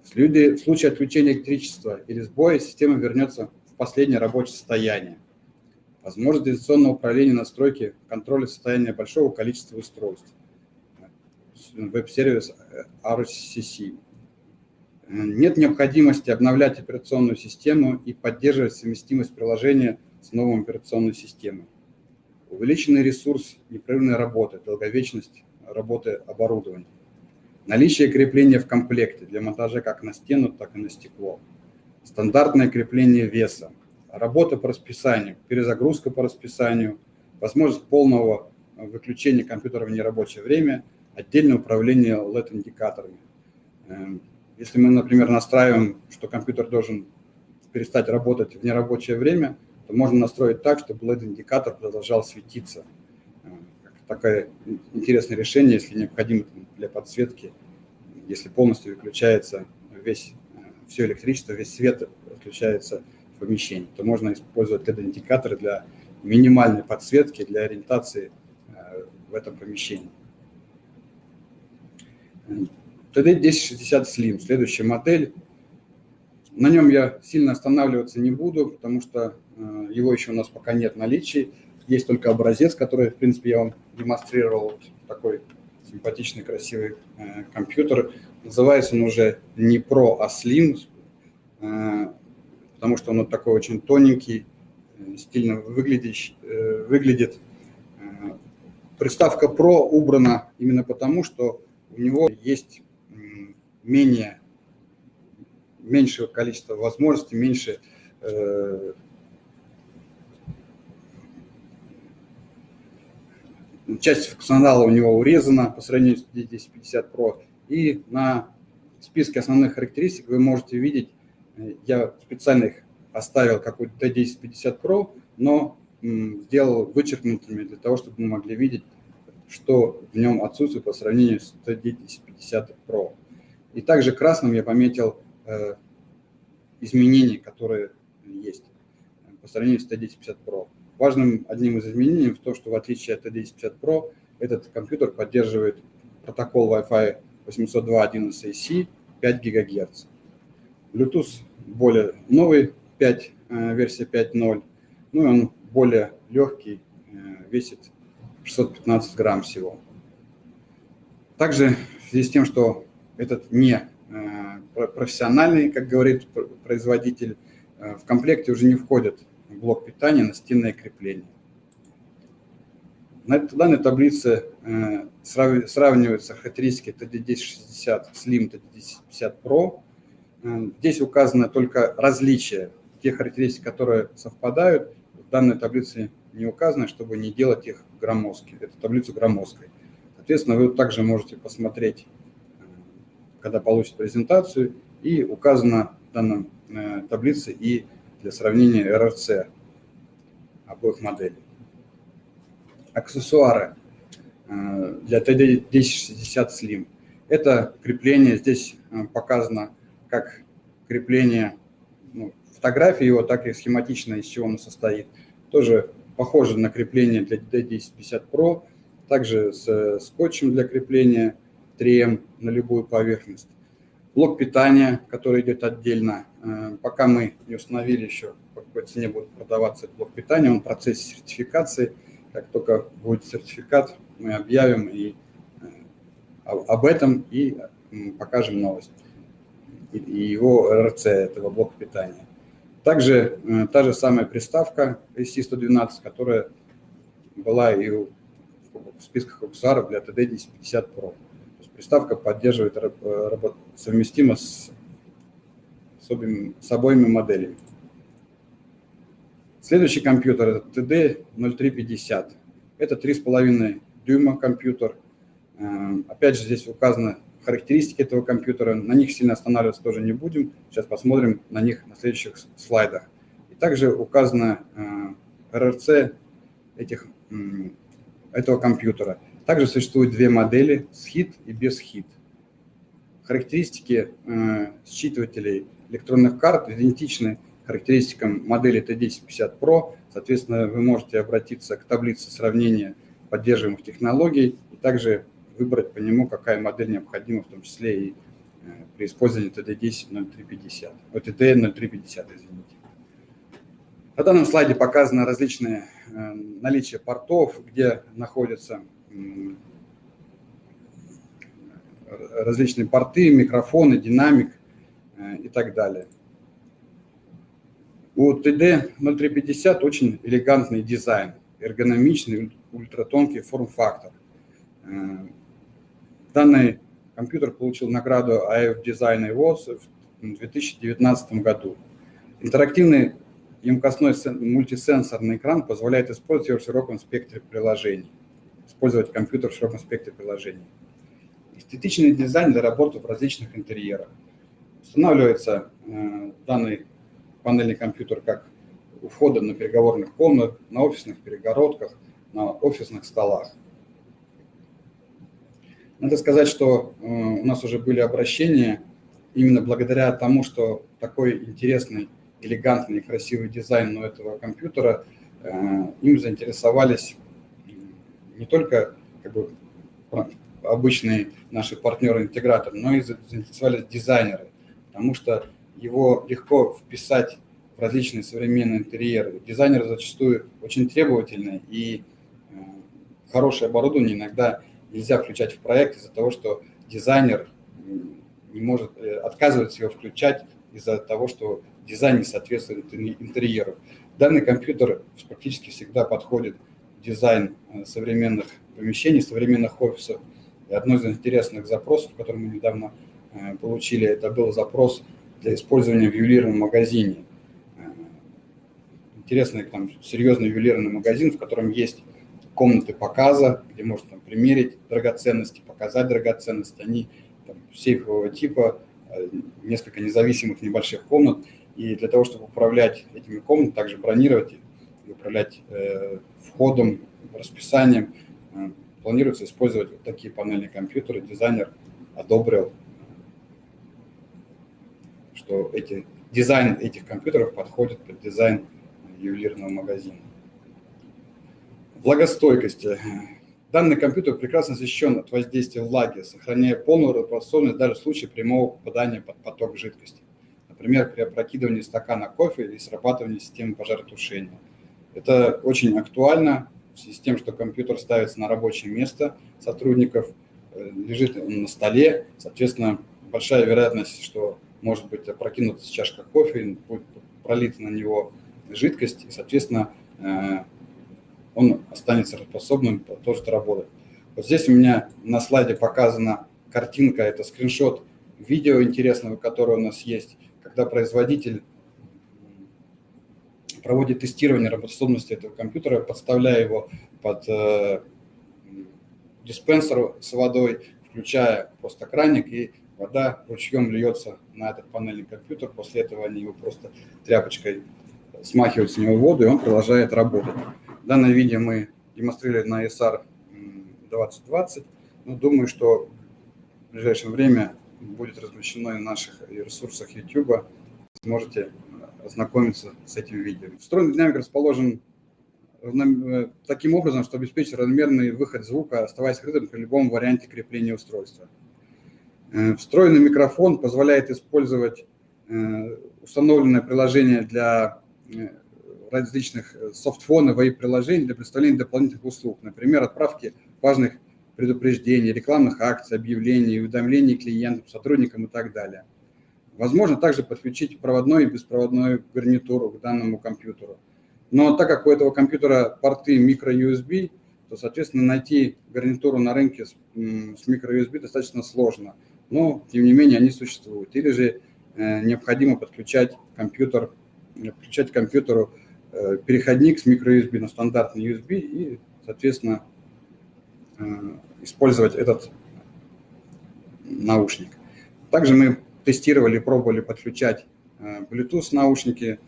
В случае отключения электричества или сбоя система вернется в последнее рабочее состояние. Возможность дистанционного управления настройки контроля состояния большого количества устройств. Веб-сервис RCC. Нет необходимости обновлять операционную систему и поддерживать совместимость приложения с новой операционной системой. Увеличенный ресурс непрерывной работы, долговечность работы оборудования. Наличие крепления в комплекте для монтажа как на стену, так и на стекло. Стандартное крепление веса. Работа по расписанию, перезагрузка по расписанию, возможность полного выключения компьютера в нерабочее время, отдельное управление LED-индикаторами эм, если мы, например, настраиваем, что компьютер должен перестать работать в нерабочее время, то можно настроить так, чтобы LED-индикатор продолжал светиться. Такое интересное решение, если необходимо для подсветки, если полностью выключается весь, э, все электричество, весь свет отключается в помещении, то можно использовать LED-индикаторы для минимальной подсветки, для ориентации э, в этом помещении. TD1060 Slim, следующая модель. На нем я сильно останавливаться не буду, потому что э, его еще у нас пока нет в наличии. Есть только образец, который, в принципе, я вам демонстрировал. Такой симпатичный, красивый э, компьютер. Называется он уже не Pro, а Slim, э, потому что он вот такой очень тоненький, стильно выглядящий, выглядит. Приставка Pro убрана именно потому, что у него есть менее, меньшего количества возможностей, меньше э, часть функционала у него урезана по сравнению с D1050 Pro. И на списке основных характеристик вы можете видеть, э, я специально их оставил какой-то D1050 Pro, но сделал вычеркнутыми для того, чтобы мы могли видеть, что в нем отсутствует по сравнению с D1050 Pro. И также красным я пометил э, изменения, которые есть по сравнению с T1050 Pro. Важным одним из изменений в том, что в отличие от T1050 Pro, этот компьютер поддерживает протокол Wi-Fi 802.11ac 5 ГГц. Bluetooth более новый, 5, э, версия 5.0, ну и он более легкий, э, весит 615 грамм всего. Также в связи с тем, что этот не э, профессиональный, как говорит производитель, в комплекте уже не блок питания на стенное крепление. На данной таблице сравниваются характеристики TD1060 Slim, TD1050 Pro. Здесь указано только различия, те характеристики, которые совпадают, в данной таблице не указаны, чтобы не делать их громоздкой, эту таблицу громоздкой. Соответственно, вы также можете посмотреть, э, когда получите презентацию, и указано в данной э, таблице и для сравнения РРЦ обоих моделей. Аксессуары э, для TD1060 Slim. Это крепление, здесь показано как крепление ну, фотографии его, так и схематично, из чего оно состоит – тоже похоже на крепление для D1050 Pro, также с скотчем для крепления 3M на любую поверхность. Блок питания, который идет отдельно. Э, пока мы не установили еще, по какой цене будет продаваться этот блок питания, он в процессе сертификации. Как только будет сертификат, мы объявим и э, об этом и покажем новость. И его РЦ этого блока питания. Также э, та же самая приставка SC112, которая была и в списках аксессуаров для TD1050 Pro. Приставка поддерживает э, совместимо с, с, обоими, с обоими моделями. Следующий компьютер это TD0350. Это 3,5 дюйма компьютер. Э, опять же, здесь указано характеристики этого компьютера. На них сильно останавливаться тоже не будем. Сейчас посмотрим на них на следующих слайдах. И также указано РРЦ э, этих, этого компьютера. Также существует две модели с хит и без хит. Характеристики э, считывателей электронных карт идентичны характеристикам модели T1050 Pro. Соответственно, вы можете обратиться к таблице сравнения поддерживаемых технологий и также выбрать по нему, какая модель необходима, в том числе и э, при использовании TD10-0350, TD-0350, извините. На данном слайде показано различные э, наличие портов, где находятся различные порты, микрофоны, динамик э, и так далее. У TD0350 очень элегантный дизайн, эргономичный, ультратонкий форм-фактор. Данный компьютер получил награду AF Design Awards в 2019 году. Интерактивный емкостной мультисенсорный экран позволяет использовать его в широком спектре приложений. Использовать компьютер в широком спектре приложений. Эстетичный дизайн для работы в различных интерьерах. Устанавливается э, данный панельный компьютер как у входа на переговорных комнат, на офисных перегородках, на офисных столах. Надо сказать, что э, у нас уже были обращения именно благодаря тому, что такой интересный, элегантный, красивый дизайн у этого компьютера, э, им заинтересовались не только как бы, обычные наши партнеры-интеграторы, но и заинтересовались дизайнеры, потому что его легко вписать в различные современные интерьеры. Дизайнеры зачастую очень требовательны, и э, хорошее оборудование иногда нельзя включать в проект из-за того, что дизайнер не может, э, отказывается его включать из-за того, что дизайн не соответствует интерьеру. Данный компьютер практически всегда подходит дизайн э, современных помещений, современных офисов. И одно из интересных запросов, который мы недавно э, получили, это был запрос для использования в ювелирном магазине. Интересный, там, серьезный ювелирный магазин, в котором есть комнаты показа, где можно там, примерить драгоценности, показать драгоценности. Они там, сейфового типа, э, несколько независимых небольших комнат. И для того, чтобы управлять этими комнатами, также бронировать и управлять э, входом, расписанием, э, планируется использовать вот такие панельные компьютеры. Дизайнер одобрил что эти, дизайн этих компьютеров подходит под дизайн ювелирного магазина. Влагостойкость. Данный компьютер прекрасно защищен от воздействия влаги, сохраняя полную работоспособность даже в случае прямого попадания под поток жидкости. Например, при опрокидывании стакана кофе или срабатывании системы пожаротушения. Это очень актуально в связи с тем, что компьютер ставится на рабочее место сотрудников, э, лежит на столе, соответственно, большая вероятность, что может быть опрокинута чашка кофе, будет пролита на него жидкость, и, соответственно, э, он останется способным продолжить работать. Вот здесь у меня на слайде показана картинка, это скриншот видео интересного, которое у нас есть, когда производитель проводит тестирование работоспособности этого компьютера, подставляя его под э, диспенсер с водой, включая просто краник, и вода ручьем льется на этот панельный компьютер. После этого они его просто тряпочкой смахивают с него воду, и он продолжает работать. Данное видео мы демонстрировали на ESR 2020. Но думаю, что в ближайшее время будет размещено и на наших ресурсах YouTube. Сможете ознакомиться с этим видео. Встроенный динамик расположен э, таким образом, что обеспечит равномерный выход звука, оставаясь скрытым при любом варианте крепления устройства. Э, встроенный микрофон позволяет использовать э, установленное приложение для различных софтфонов и приложений для представления дополнительных услуг, например, отправки важных предупреждений, рекламных акций, объявлений, уведомлений клиентам, сотрудникам и так далее. Возможно также подключить проводной и беспроводную гарнитуру к данному компьютеру. Но так как у этого компьютера порты micro-USB, то, соответственно, найти гарнитуру на рынке с, с micro-USB достаточно сложно. Но, тем не менее, они существуют. Или же э, необходимо подключать компьютер, подключать к компьютеру э, переходник с micro-USB на стандартный USB и, соответственно, э, использовать этот наушник. Также мы тестировали, пробовали подключать э, Bluetooth наушники,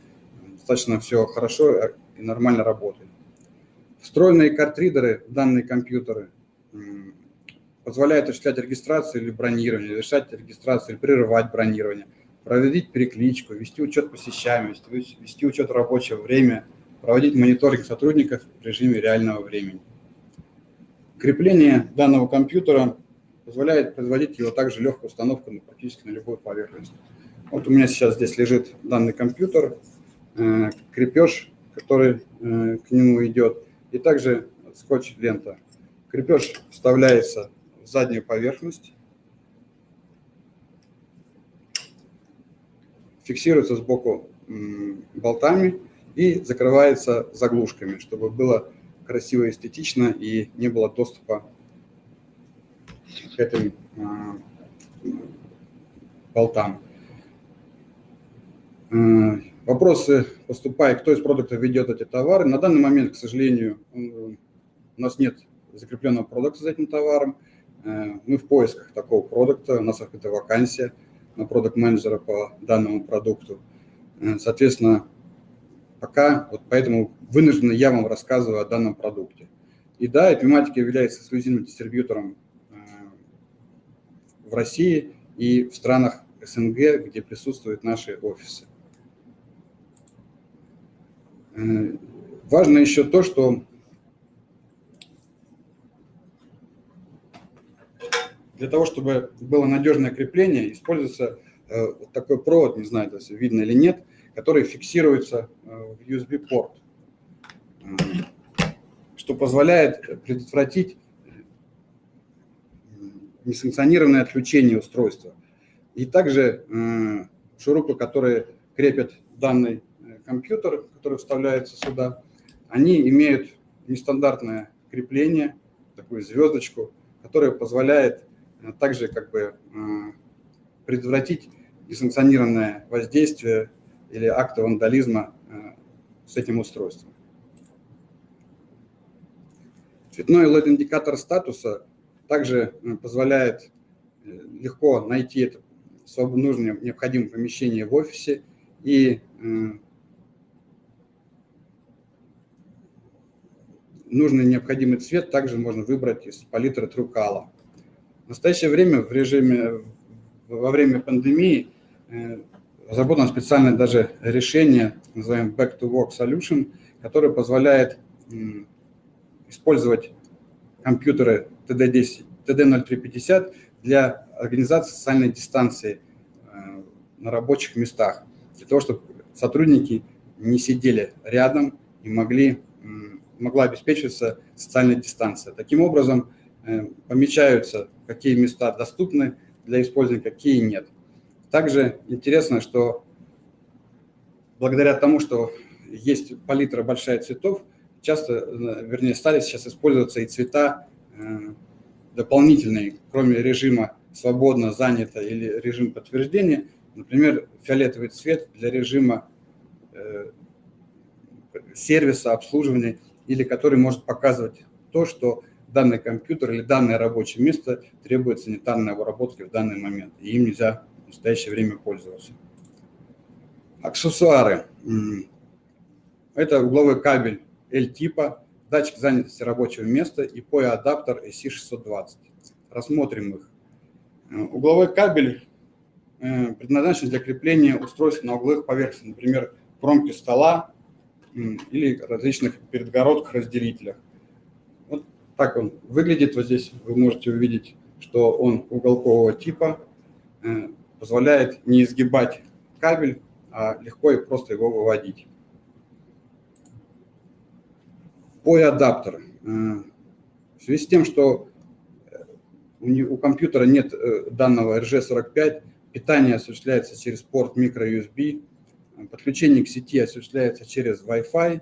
достаточно все хорошо и нормально работает. Встроенные картридеры в данные компьютеры позволяют осуществлять регистрацию или бронирование, решать регистрацию или прерывать бронирование, проводить перекличку, вести учет посещаемости, вести учет рабочего времени, проводить мониторинг сотрудников в режиме реального времени. Крепление данного компьютера позволяет производить его также легкую установку на, практически на любую поверхность. Вот у меня сейчас здесь лежит данный компьютер, э, крепеж, который э, к нему идет, и также скотч-лента. Крепеж вставляется в заднюю поверхность, фиксируется сбоку болтами и закрывается заглушками, чтобы было красиво эстетично и не было доступа к этим а, болтам. А, вопросы поступают, кто из продуктов ведет эти товары. На данный момент, к сожалению, у нас нет закрепленного продукта за этим товаром. А, мы в поисках такого продукта, у нас открыта вакансия на продукт-менеджера по данному продукту. Соответственно, пока, вот поэтому вынужденно я вам рассказываю о данном продукте. И да, Epimatic является эксклюзивным дистрибьютором в России и в странах СНГ, где присутствуют наши офисы. Э, важно еще то, что для того, чтобы было надежное крепление, используется э, вот такой провод, не знаю, если видно или нет, который фиксируется э, в USB-порт, что позволяет предотвратить несанкционированное отключение устройства. И также э, шурупы, которые крепят данный э, компьютер, который вставляется сюда, они имеют нестандартное крепление, такую звездочку, которая позволяет э, также как бы предотвратить несанкционированное воздействие или акты вандализма с этим устройством. Цветной LED-индикатор статуса также э, позволяет э, легко найти это нужное необходимое помещение в офисе и э, нужный необходимый цвет также можно выбрать из палитры Трукала. В настоящее время в режиме, во время пандемии разработано специальное даже решение, называемое Back to Work Solution, которое позволяет использовать компьютеры TD10, TD0350 для организации социальной дистанции э, на рабочих местах, для того, чтобы сотрудники не сидели рядом и могли, могла обеспечиваться социальная дистанция. Таким образом, э, помечаются, какие места доступны для использования, какие нет. Также интересно, что благодаря тому, что есть палитра большая цветов, часто, э, вернее, стали сейчас использоваться и цвета дополнительные, кроме режима свободно, занято или режим подтверждения. Например, фиолетовый цвет для режима э, сервиса, обслуживания, или который может показывать то, что данный компьютер или данное рабочее место требует санитарной обработки в данный момент, и им нельзя в настоящее время пользоваться. Аксессуары. Это угловой кабель L-типа, датчик занятости рабочего места и POE-адаптер SC620. Рассмотрим их. Э, угловой кабель э, предназначен для крепления устройств на угловых поверхностях, например, кромки стола или различных перегородках, разделителях. Вот так он выглядит. Вот здесь вы можете увидеть, что он уголкового типа, э, позволяет не изгибать кабель, а легко и просто его выводить. POE-адаптер. Э, в связи с тем, что э, у компьютера нет э, данного RG45, питание осуществляется через порт microUSB, подключение к сети осуществляется через Wi-Fi,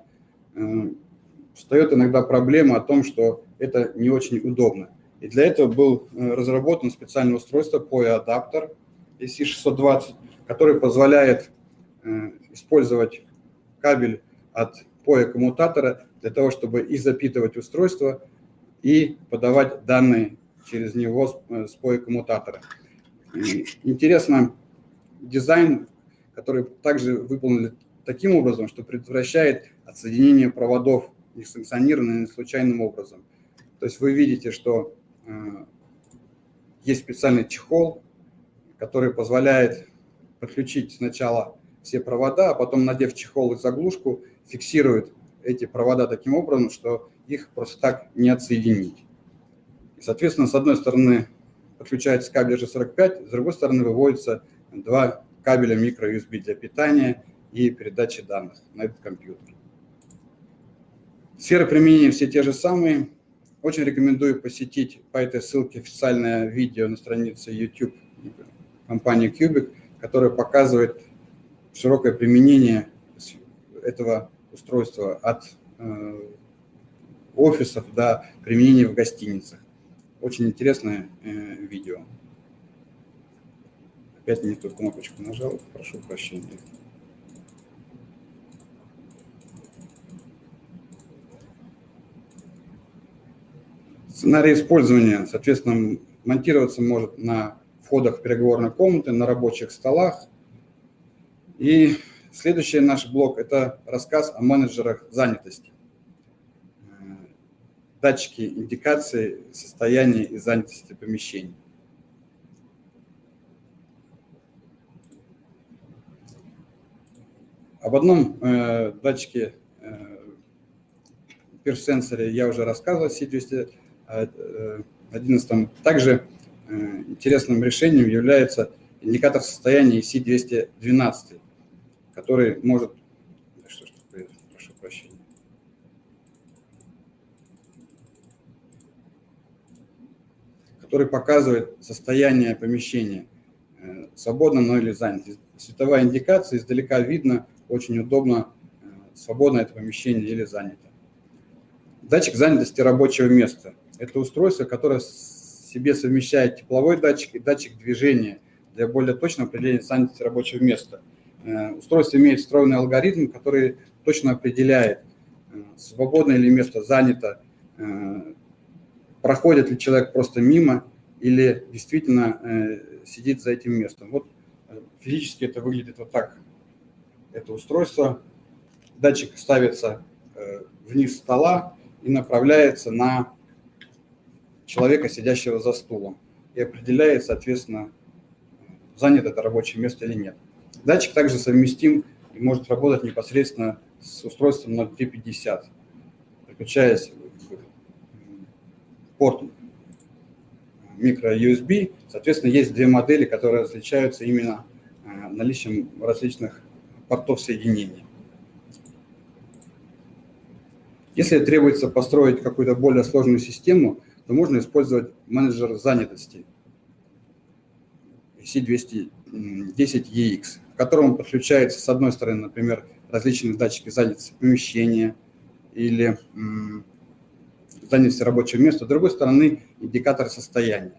встает иногда проблема о том, что это не очень удобно. И для этого был разработан специальное устройство POE-адаптер EC620, который позволяет использовать кабель от POE-коммутатора для того, чтобы и запитывать устройство, и подавать данные через него с POE-коммутатора. Интересно, дизайн, который также выполнен таким образом, что предотвращает отсоединение проводов несанкционированным и случайным образом. То есть вы видите, что э, есть специальный чехол, который позволяет подключить сначала все провода, а потом, надев чехол и заглушку, фиксирует эти провода таким образом, что их просто так не отсоединить. Соответственно, с одной стороны подключается кабель G45, с другой стороны выводятся два кабеля microUSB для питания и передачи данных на этот компьютер. Сферы применения все те же самые. Очень рекомендую посетить по этой ссылке официальное видео на странице YouTube компании Cubic, которое показывает широкое применение этого устройства от э, офисов до применения в гостиницах. Очень интересное э, видео. Опять не ту кнопочку нажал, прошу прощения. Сценарий использования, соответственно, монтироваться может на входах переговорной комнаты, на рабочих столах. И Следующий наш блок – это рассказ о менеджерах занятости. Датчики индикации состояния и занятости помещений. Об одном э, датчике э, перс-сенсоре я уже рассказывал, C211. Также э, интересным решением является индикатор состояния C212 который может... Что ж такое? Прошу прощения. Который показывает состояние помещения, э, свободно оно или занято. Световая индикация, издалека видно, очень удобно, э, свободно это помещение или занято. Датчик занятости рабочего места. Это устройство, которое себе совмещает тепловой датчик и датчик движения для более точного определения занятости рабочего места – устройство имеет встроенный алгоритм, который точно определяет, э, свободное ли место занято, э, проходит ли человек просто мимо или действительно сидит за этим местом. Вот физически это выглядит вот так. Это устройство. Датчик ставится вниз стола и направляется на человека, сидящего за стулом. И определяет, соответственно, занято это рабочее место или нет. Датчик также совместим и может работать непосредственно с устройством 0350, подключаясь в порт micro-USB. Соответственно, есть две модели, которые различаются именно э, наличием различных портов соединения. Если требуется построить какую-то более сложную систему, то можно использовать менеджер занятости C210EX, к которому подключается, с одной стороны, например, различные датчики занятости помещения или занятости рабочего места, с другой стороны, индикатор состояния.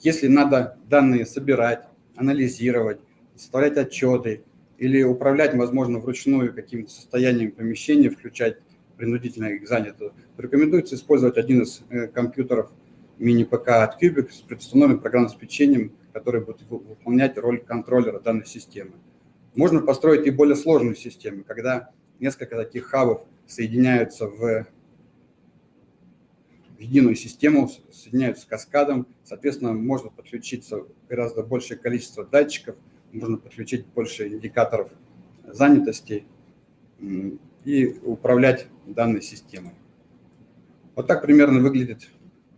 Если надо данные собирать, анализировать, составлять отчеты или управлять, возможно, вручную каким-то состоянием помещения, включать принудительно их занято, рекомендуется использовать один из э, компьютеров мини-ПК от Cubic с предустановленным программным обеспечением, который будет выполнять роль контроллера данной системы. Можно построить и более сложную систему, когда несколько таких хабов соединяются в единую систему, соединяются каскадом, соответственно, можно подключиться гораздо большее количество датчиков, можно подключить больше индикаторов занятости, и управлять данной системой. Вот так примерно выглядит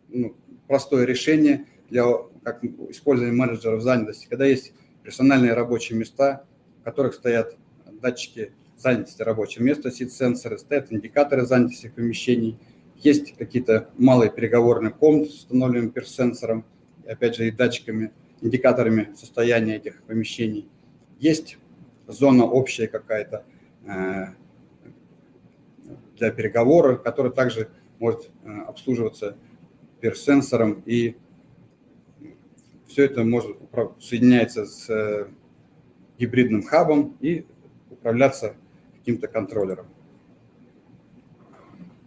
ну, простое решение для как использования менеджеров занятости, когда есть персональные рабочие места, в которых стоят датчики занятости рабочего места, сит-сенсоры, стоят индикаторы занятости помещений, есть какие-то малые переговорные комнаты с установленным перс-сенсором, опять же и датчиками, индикаторами состояния этих помещений. Есть зона общая какая-то, э, для переговора, который также может э, обслуживаться персенсором, и все это может соединяется с э, гибридным хабом и управляться каким-то контроллером.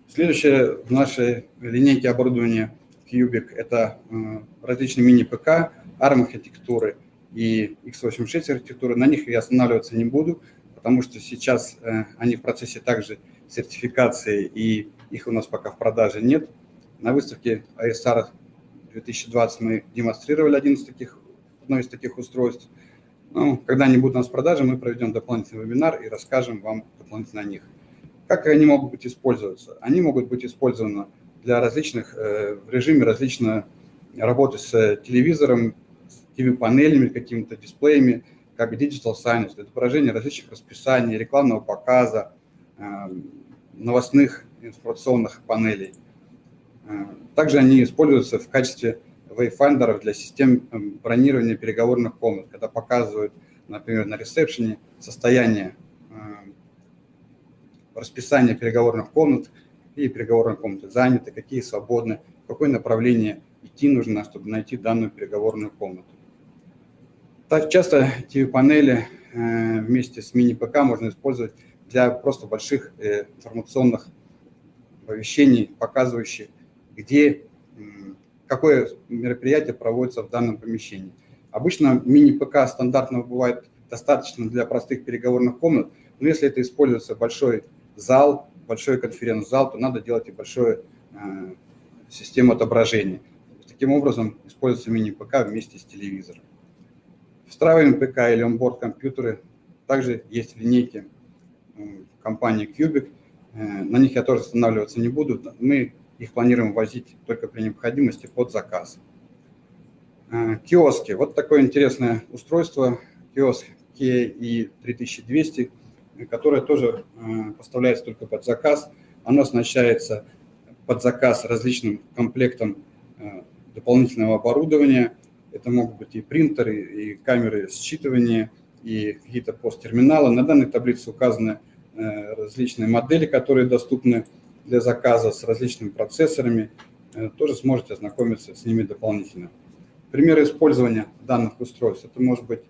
Следующее в нашей линейке оборудования Cubic – это э, различные мини-ПК, ARM-архитектуры и x86 архитектуры. На них я останавливаться не буду, потому что сейчас они в процессе также сертификации, и их у нас пока в продаже нет. На выставке ISR 2020 мы демонстрировали один из таких, одно из таких устройств. Ну, когда они будут у нас в продаже, мы проведем дополнительный вебинар и расскажем вам дополнительно о них. Как они могут быть использоваться? Они могут быть использованы для различных, э, в режиме различной работы с телевизором, с TV-панелями, какими-то дисплеями, как digital signage, для отображения различных расписаний, рекламного показа, Эм, новостных информационных панелей. Э, также они используются в качестве wayfindеров для систем эм, бронирования переговорных комнат, когда показывают, например, на ресепшене состояние эм, расписания переговорных комнат, какие переговорные комнаты заняты, какие свободны, в какое направление идти нужно, чтобы найти данную переговорную комнату. Так часто TV-панели э, вместе с мини-ПК можно использовать для просто больших э, информационных оповещений, показывающих, где, какое мероприятие проводится в данном помещении. Обычно мини-ПК стандартного бывает достаточно для простых переговорных комнат, но если это используется большой зал, большой конференц-зал, то надо делать и большую э, систему отображения. Таким образом используется мини-ПК вместе с телевизором. Встраиваем ПК или онборд компьютеры. Также есть линейки компании Cubic. Э, на них я тоже останавливаться не буду. Мы их планируем возить только при необходимости под заказ. Э, киоски. Вот такое интересное устройство. Киоск KE 3200, которое тоже э, поставляется только под заказ. Оно оснащается под заказ различным комплектом дополнительного оборудования. Это могут быть и принтеры, и камеры считывания, и какие-то посттерминалы. На данной таблице указаны различные модели, которые доступны для заказа с различными процессорами. Э, тоже сможете ознакомиться с ними дополнительно. Примеры использования данных устройств. Это может быть,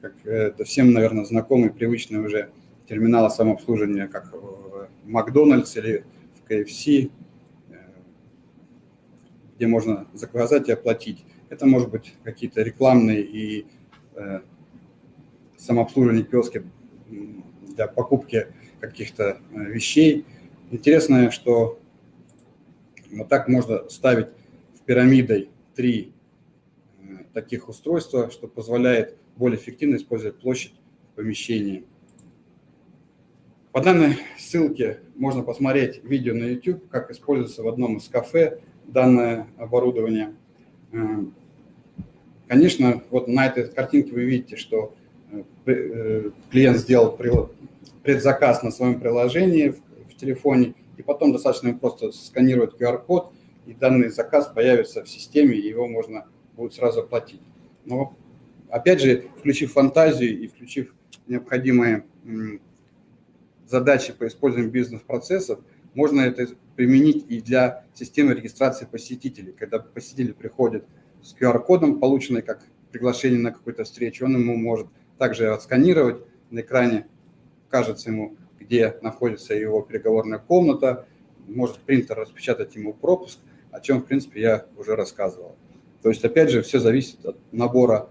как э, это всем, наверное, знакомый, привычный уже терминалы самообслуживания, как в Макдональдс или в KFC, где можно заказать и оплатить. Это может быть какие-то рекламные и самообслуживание киоски для покупки каких-то э, вещей. Интересно, что вот так можно ставить в пирамидой три э, таких устройства, что позволяет более эффективно использовать площадь помещении. По данной ссылке можно посмотреть видео на YouTube, как используется в одном из кафе данное оборудование. Э, конечно, вот на этой картинке вы видите, что э, клиент сделал предзаказ на своем приложении в телефоне, и потом достаточно просто сканировать QR-код, и данный заказ появится в системе, и его можно будет сразу оплатить. Но, опять же, включив фантазию и включив необходимые задачи по использованию бизнес-процессов, можно это применить и для системы регистрации посетителей. Когда посетитель приходит с QR-кодом, полученный как приглашение на какую-то встречу, он ему может также отсканировать на экране, кажется ему, где находится его переговорная комната, может принтер распечатать ему пропуск, о чем, в принципе, я уже рассказывал. То есть, опять же, все зависит от набора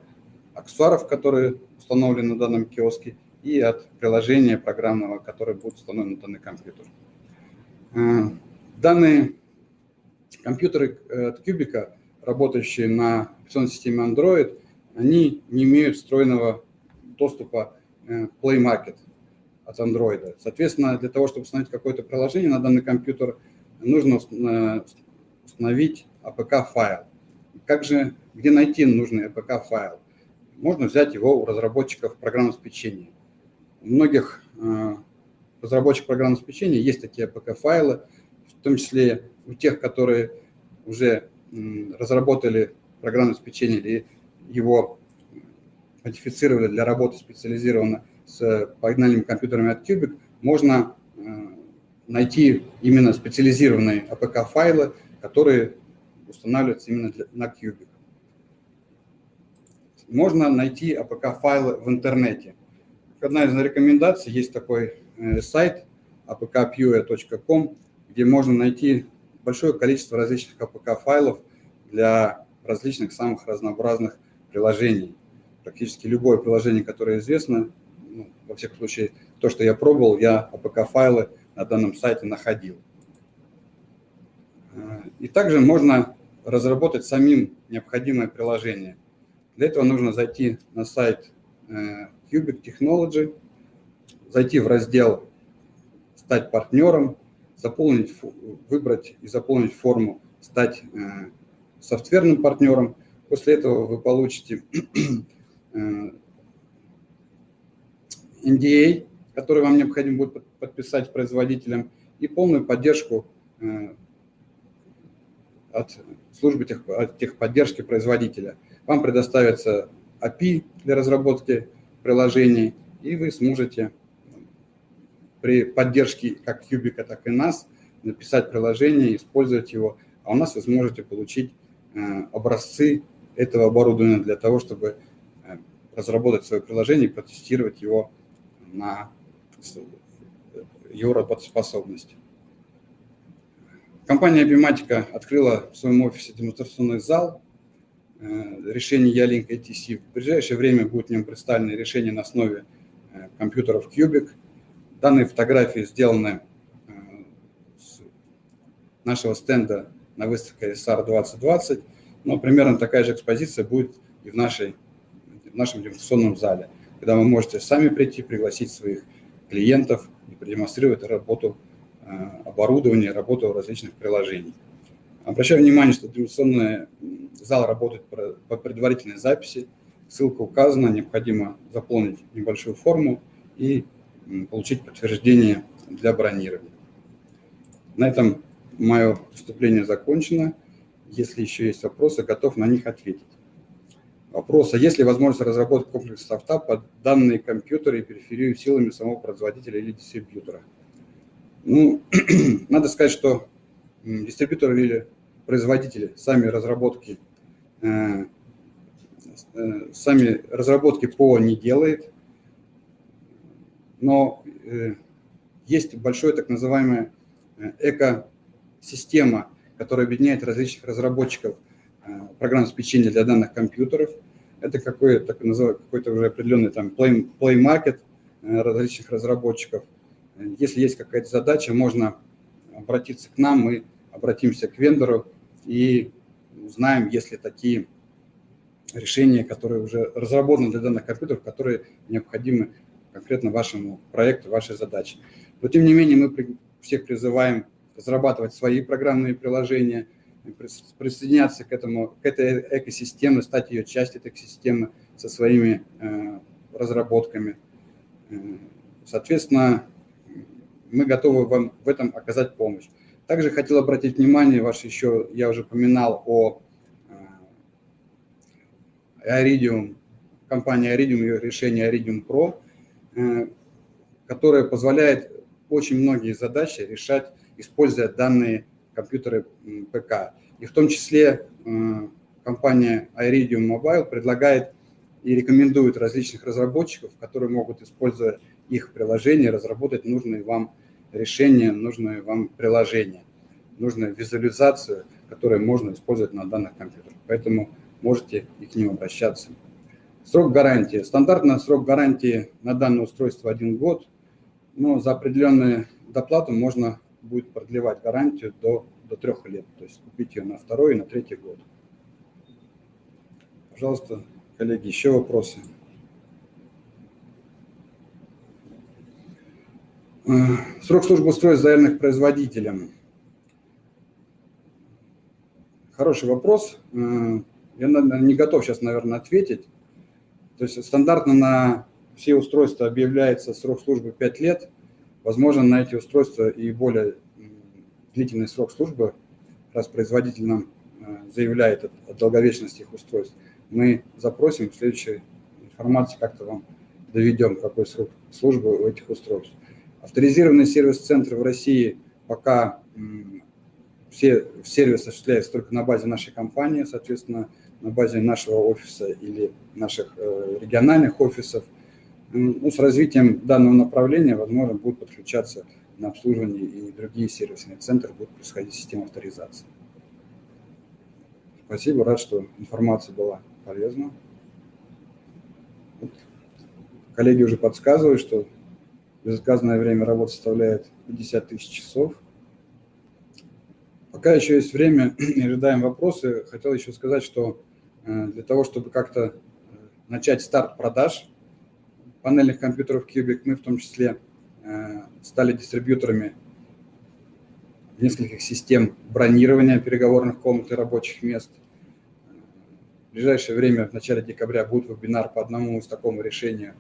аксессуаров, которые установлены на данном киоске, и от приложения программного, которое будет установлено на данный компьютер. Э, данные компьютеры э, от Кубика, работающие на операционной системе Android, они не имеют встроенного доступа э, Play Market от Android. Соответственно, для того, чтобы установить какое-то приложение на данный компьютер, нужно установить APK-файл. Как же, где найти нужный APK-файл? Можно взять его у разработчиков программного обеспечения. У многих э, разработчиков программного обеспечения есть такие APK-файлы, в том числе у тех, которые уже разработали программное обеспечение или его модифицировали для работы специализированно с погнальными компьютерами от Cubic, можно э, найти именно специализированные APK-файлы, которые устанавливаются именно для, на Cubic. Можно найти APK-файлы в интернете. Одна из рекомендаций, есть такой э, сайт apkpue.com, где можно найти большое количество различных APK-файлов для различных самых разнообразных приложений. Практически любое приложение, которое известно, во всяком случае, то, что я пробовал, я APK-файлы на данном сайте находил. Э, и также можно разработать самим необходимое приложение. Для этого нужно зайти на сайт э, Cubic Technology, зайти в раздел «Стать партнером», заполнить, выбрать и заполнить форму «Стать э, софтверным партнером». После этого вы получите NDA, который вам необходимо будет подписать производителям, и полную поддержку от службы тех, от техподдержки производителя. Вам предоставится API для разработки приложений, и вы сможете при поддержке как Кубика, так и нас написать приложение, использовать его, а у нас вы сможете получить э, образцы этого оборудования для того, чтобы э, разработать свое приложение и протестировать его на его работоспособность. Компания Bimatica открыла в своем офисе демонстрационный зал э, решений Ялинк ATC. В ближайшее время будет в нем представлены решения на основе э, компьютеров Cubic. Данные фотографии сделаны э, с нашего стенда на выставке SR 2020, но примерно такая же экспозиция будет и в, нашей, в нашем демонстрационном зале, когда вы можете сами прийти, пригласить своих клиентов и продемонстрировать работу Э, оборудования, работу различных приложений. Обращаю внимание, что демонстрационный зал работает по предварительной записи. Ссылка указана, необходимо заполнить небольшую форму и получить подтверждение для бронирования. На этом мое выступление закончено. Если еще есть вопросы, готов на них ответить. Вопрос, а есть ли возможность разработать комплекс софта под данные компьютеры и периферию силами самого производителя или дистрибьютора? Ну, надо сказать, что дистрибьюторы или производители сами разработки, э, э, сами разработки ПО не делает, но э, есть большое так называемая экосистема, которая объединяет различных разработчиков программ обеспечения для данных компьютеров. Это какой-то какой уже определенный там play, play market различных разработчиков – если есть какая-то задача, можно обратиться к нам, мы обратимся к вендору и узнаем, есть ли такие решения, которые уже разработаны для данных компьютеров, которые необходимы конкретно вашему проекту, вашей задаче. Но тем не менее мы всех призываем разрабатывать свои программные приложения, присоединяться к, этому, к этой экосистеме, стать ее частью этой экосистемы со своими э, разработками. Э, соответственно, мы готовы вам в этом оказать помощь. Также хотел обратить внимание ваше еще, я уже упоминал о Iridium, компания Iridium, ее решение Iridium Pro, э, которое позволяет очень многие задачи решать, используя данные компьютеры ПК. И в том числе компания Iridium Mobile предлагает и рекомендует различных разработчиков, которые могут, используя их приложение, разработать нужные вам решения, нужные вам приложения, нужную визуализацию, которую можно использовать на данных компьютерах. Поэтому можете и к ним обращаться. Срок гарантии. Стандартный срок гарантии на данное устройство один год, но за определенную доплату можно будет продлевать гарантию до, до трех лет, то есть купить ее на второй и на третий год. Пожалуйста, коллеги, еще вопросы? Э, срок службы устройств заявленных производителем. Хороший вопрос. Э, я не готов сейчас, наверное, ответить. То есть стандартно на все устройства объявляется срок службы 5 лет. Возможно, на эти устройства и более длительный срок службы, раз производитель нам э, заявляет о долговечности их устройств. Мы запросим в следующей информации, как-то вам доведем, какой срок службы у этих устройств. Авторизированный сервис-центр в России пока все сервис осуществляется только на базе нашей компании, соответственно, на базе нашего офиса или наших э, региональных офисов. Ну, с развитием данного направления, возможно, будут подключаться на обслуживание и другие сервисные центры, будет происходить система авторизации. Спасибо, рад, что информация была полезна. Коллеги уже подсказывают, что безотказное время работы составляет 50 тысяч часов. Пока еще есть время ожидаем вопросы, хотел еще сказать, что Э, для того, чтобы как-то э, начать старт продаж панельных компьютеров Cubic, мы в том числе э, стали дистрибьюторами нескольких систем бронирования переговорных комнат и рабочих мест. В ближайшее время, в начале декабря, будет вебинар по одному из такому решению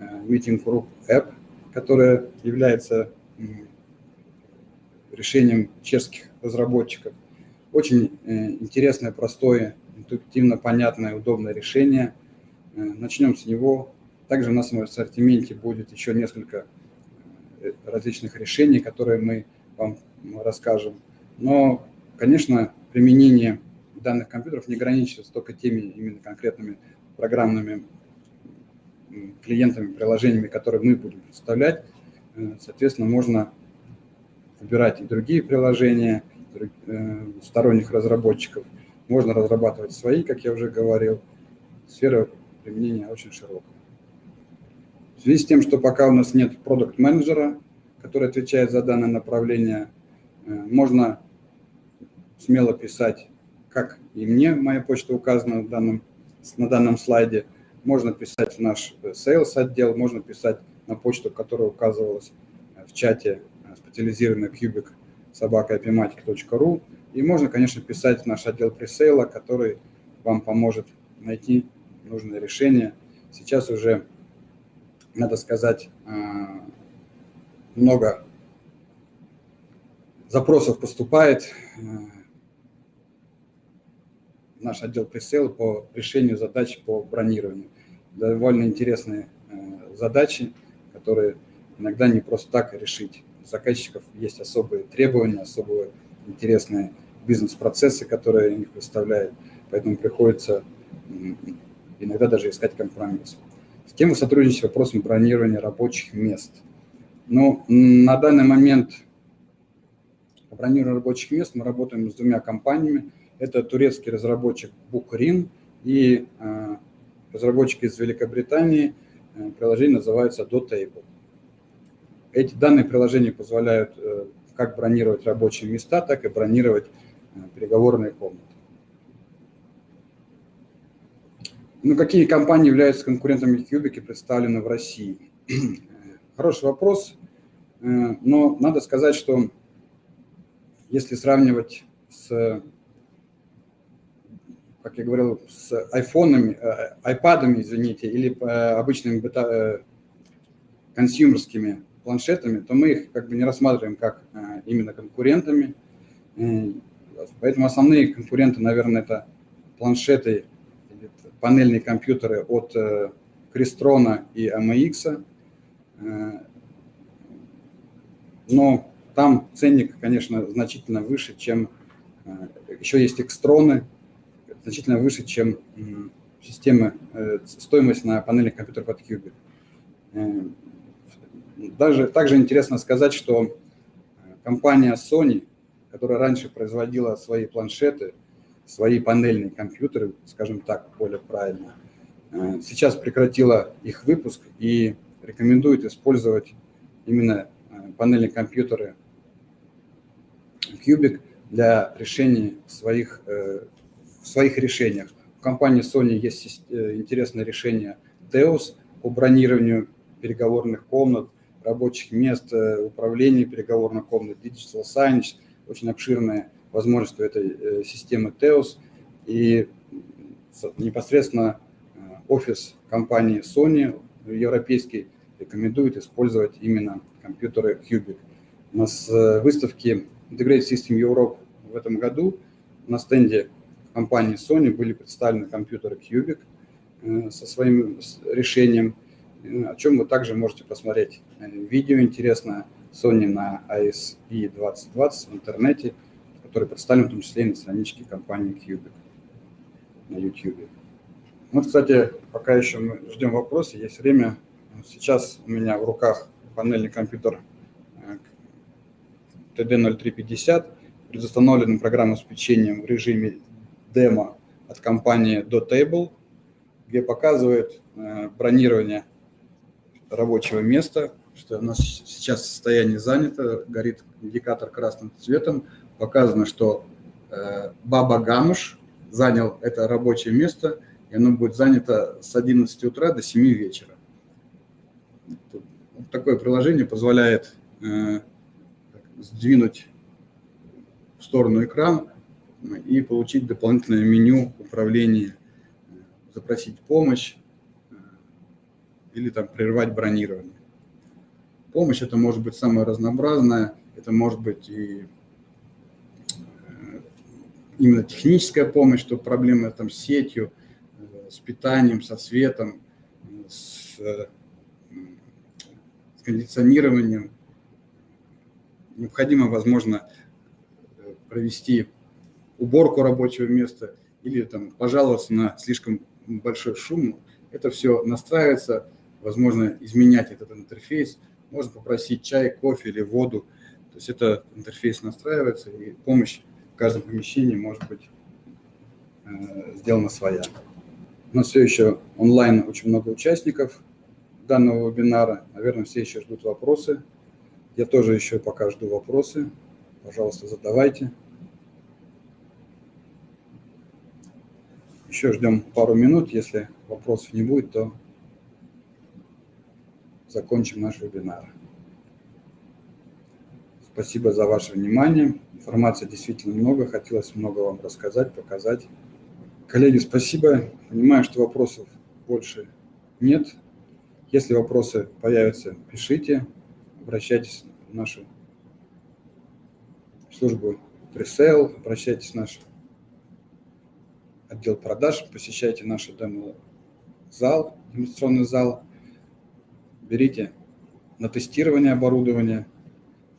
Meeting Group App, которое является решением чешских разработчиков. Очень интересное, простое интуитивно понятное, удобное решение. Э, начнем с него. Также у нас в ассортименте будет еще несколько э, различных решений, которые мы вам расскажем. Но, конечно, применение данных компьютеров не ограничивается только теми именно конкретными программными клиентами, приложениями, которые мы будем представлять. Э, соответственно, можно выбирать и другие приложения сторонних разработчиков – можно разрабатывать свои, как я уже говорил. Сфера применения очень широкая. В связи с тем, что пока у нас нет продукт-менеджера, который отвечает за данное направление, э, можно смело писать, как и мне, моя почта указана в данном, на данном слайде. Можно писать в наш sales отдел, можно писать на почту, которая указывалась в чате э, специализированный кубик собака.epimatic.ru. И можно, конечно, писать в наш отдел пресейла, который вам поможет найти нужное решение. Сейчас уже, надо сказать, а, много запросов поступает наш отдел пресейла по решению задач по бронированию. Довольно интересные а, задачи, которые иногда не просто так решить. У заказчиков есть особые требования, особые интересные бизнес-процессы, которые они представляют, поэтому приходится иногда даже искать компромисс. С кем вы сотрудничаете в вопросом бронирования рабочих мест? Ну, на данный момент по бронированию рабочих мест мы работаем с двумя компаниями. Это турецкий разработчик Bukrin и э, разработчик из Великобритании. Э, приложение называется DoTable. Эти данные приложения позволяют э, как бронировать рабочие места, так и бронировать э, переговорные комнаты. Ну, какие компании являются конкурентами Кубики представлены в России? Хороший вопрос, но надо сказать, что если сравнивать с, как я говорил, с айфонами, айпадами, извините, или обычными консюмерскими планшетами, то мы их как бы не рассматриваем как именно конкурентами. Поэтому основные конкуренты, наверное, это планшеты, панельные компьютеры от Crestron и AMX. Но там ценник, конечно, значительно выше, чем... Еще есть экстроны, значительно выше, чем системы, стоимость на панельных компьютерах от Qubit. Даже, также интересно сказать, что компания Sony, которая раньше производила свои планшеты, свои панельные компьютеры, скажем так, более правильно, э, сейчас прекратила их выпуск и рекомендует использовать именно э, панельные компьютеры Cubic для решения своих, э, в своих решениях. У компании Sony есть интересное решение Teos по бронированию переговорных комнат, рабочих мест, управления переговорных комнат, Digital Signage, очень обширная возможность у этой системы Teos. И непосредственно офис компании Sony европейский рекомендует использовать именно компьютеры Cubic. У нас выставки Integrated System Europe в этом году на стенде компании Sony были представлены компьютеры Cubic со своим решением, о чем вы также можете посмотреть видео интересное Sony на ASE 2020 в интернете, который представлен в том числе и на страничке компании Cubic на YouTube. Вот, кстати, пока еще мы ждем вопросы, есть время. Сейчас у меня в руках панельный компьютер TD0350, предустановленным программным обеспечением в режиме демо от компании Dotable, где показывает э, бронирование рабочего места, что у нас сейчас состояние занято, горит индикатор красным цветом, показано, что э, Баба Гануш занял это рабочее место, и оно будет занято с 11 утра до 7 вечера. Такое приложение позволяет э, сдвинуть в сторону экран и получить дополнительное меню управления, запросить помощь э, или там прервать бронирование. Помощь это может быть самая разнообразная, это может быть и э, именно техническая помощь, что проблемы там с сетью, э, с питанием, со светом, с, с кондиционированием, необходимо, возможно, провести уборку рабочего места или там пожаловаться на слишком большой шум. Это все настраивается, возможно, изменять этот интерфейс. Можно попросить чай, кофе или воду. То есть это интерфейс настраивается, и помощь в каждом помещении может быть э, сделана своя. У нас все еще онлайн очень много участников данного вебинара. Наверное, все еще ждут вопросы. Я тоже еще пока жду вопросы. Пожалуйста, задавайте. Еще ждем пару минут. Если вопросов не будет, то закончим наш вебинар. Спасибо за ваше внимание. Информации действительно много. Хотелось много вам рассказать, показать. Коллеги, спасибо. Понимаю, что вопросов больше нет. Если вопросы появятся, пишите обращайтесь в нашу службу пресейл, обращайтесь в наш отдел продаж, посещайте наш демо-зал, демонстрационный зал, берите на тестирование оборудования,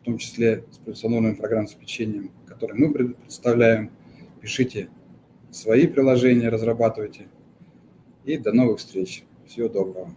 в том числе с профессиональным программным обеспечением, которое мы представляем, пишите свои приложения, разрабатывайте. И до новых встреч. Всего доброго.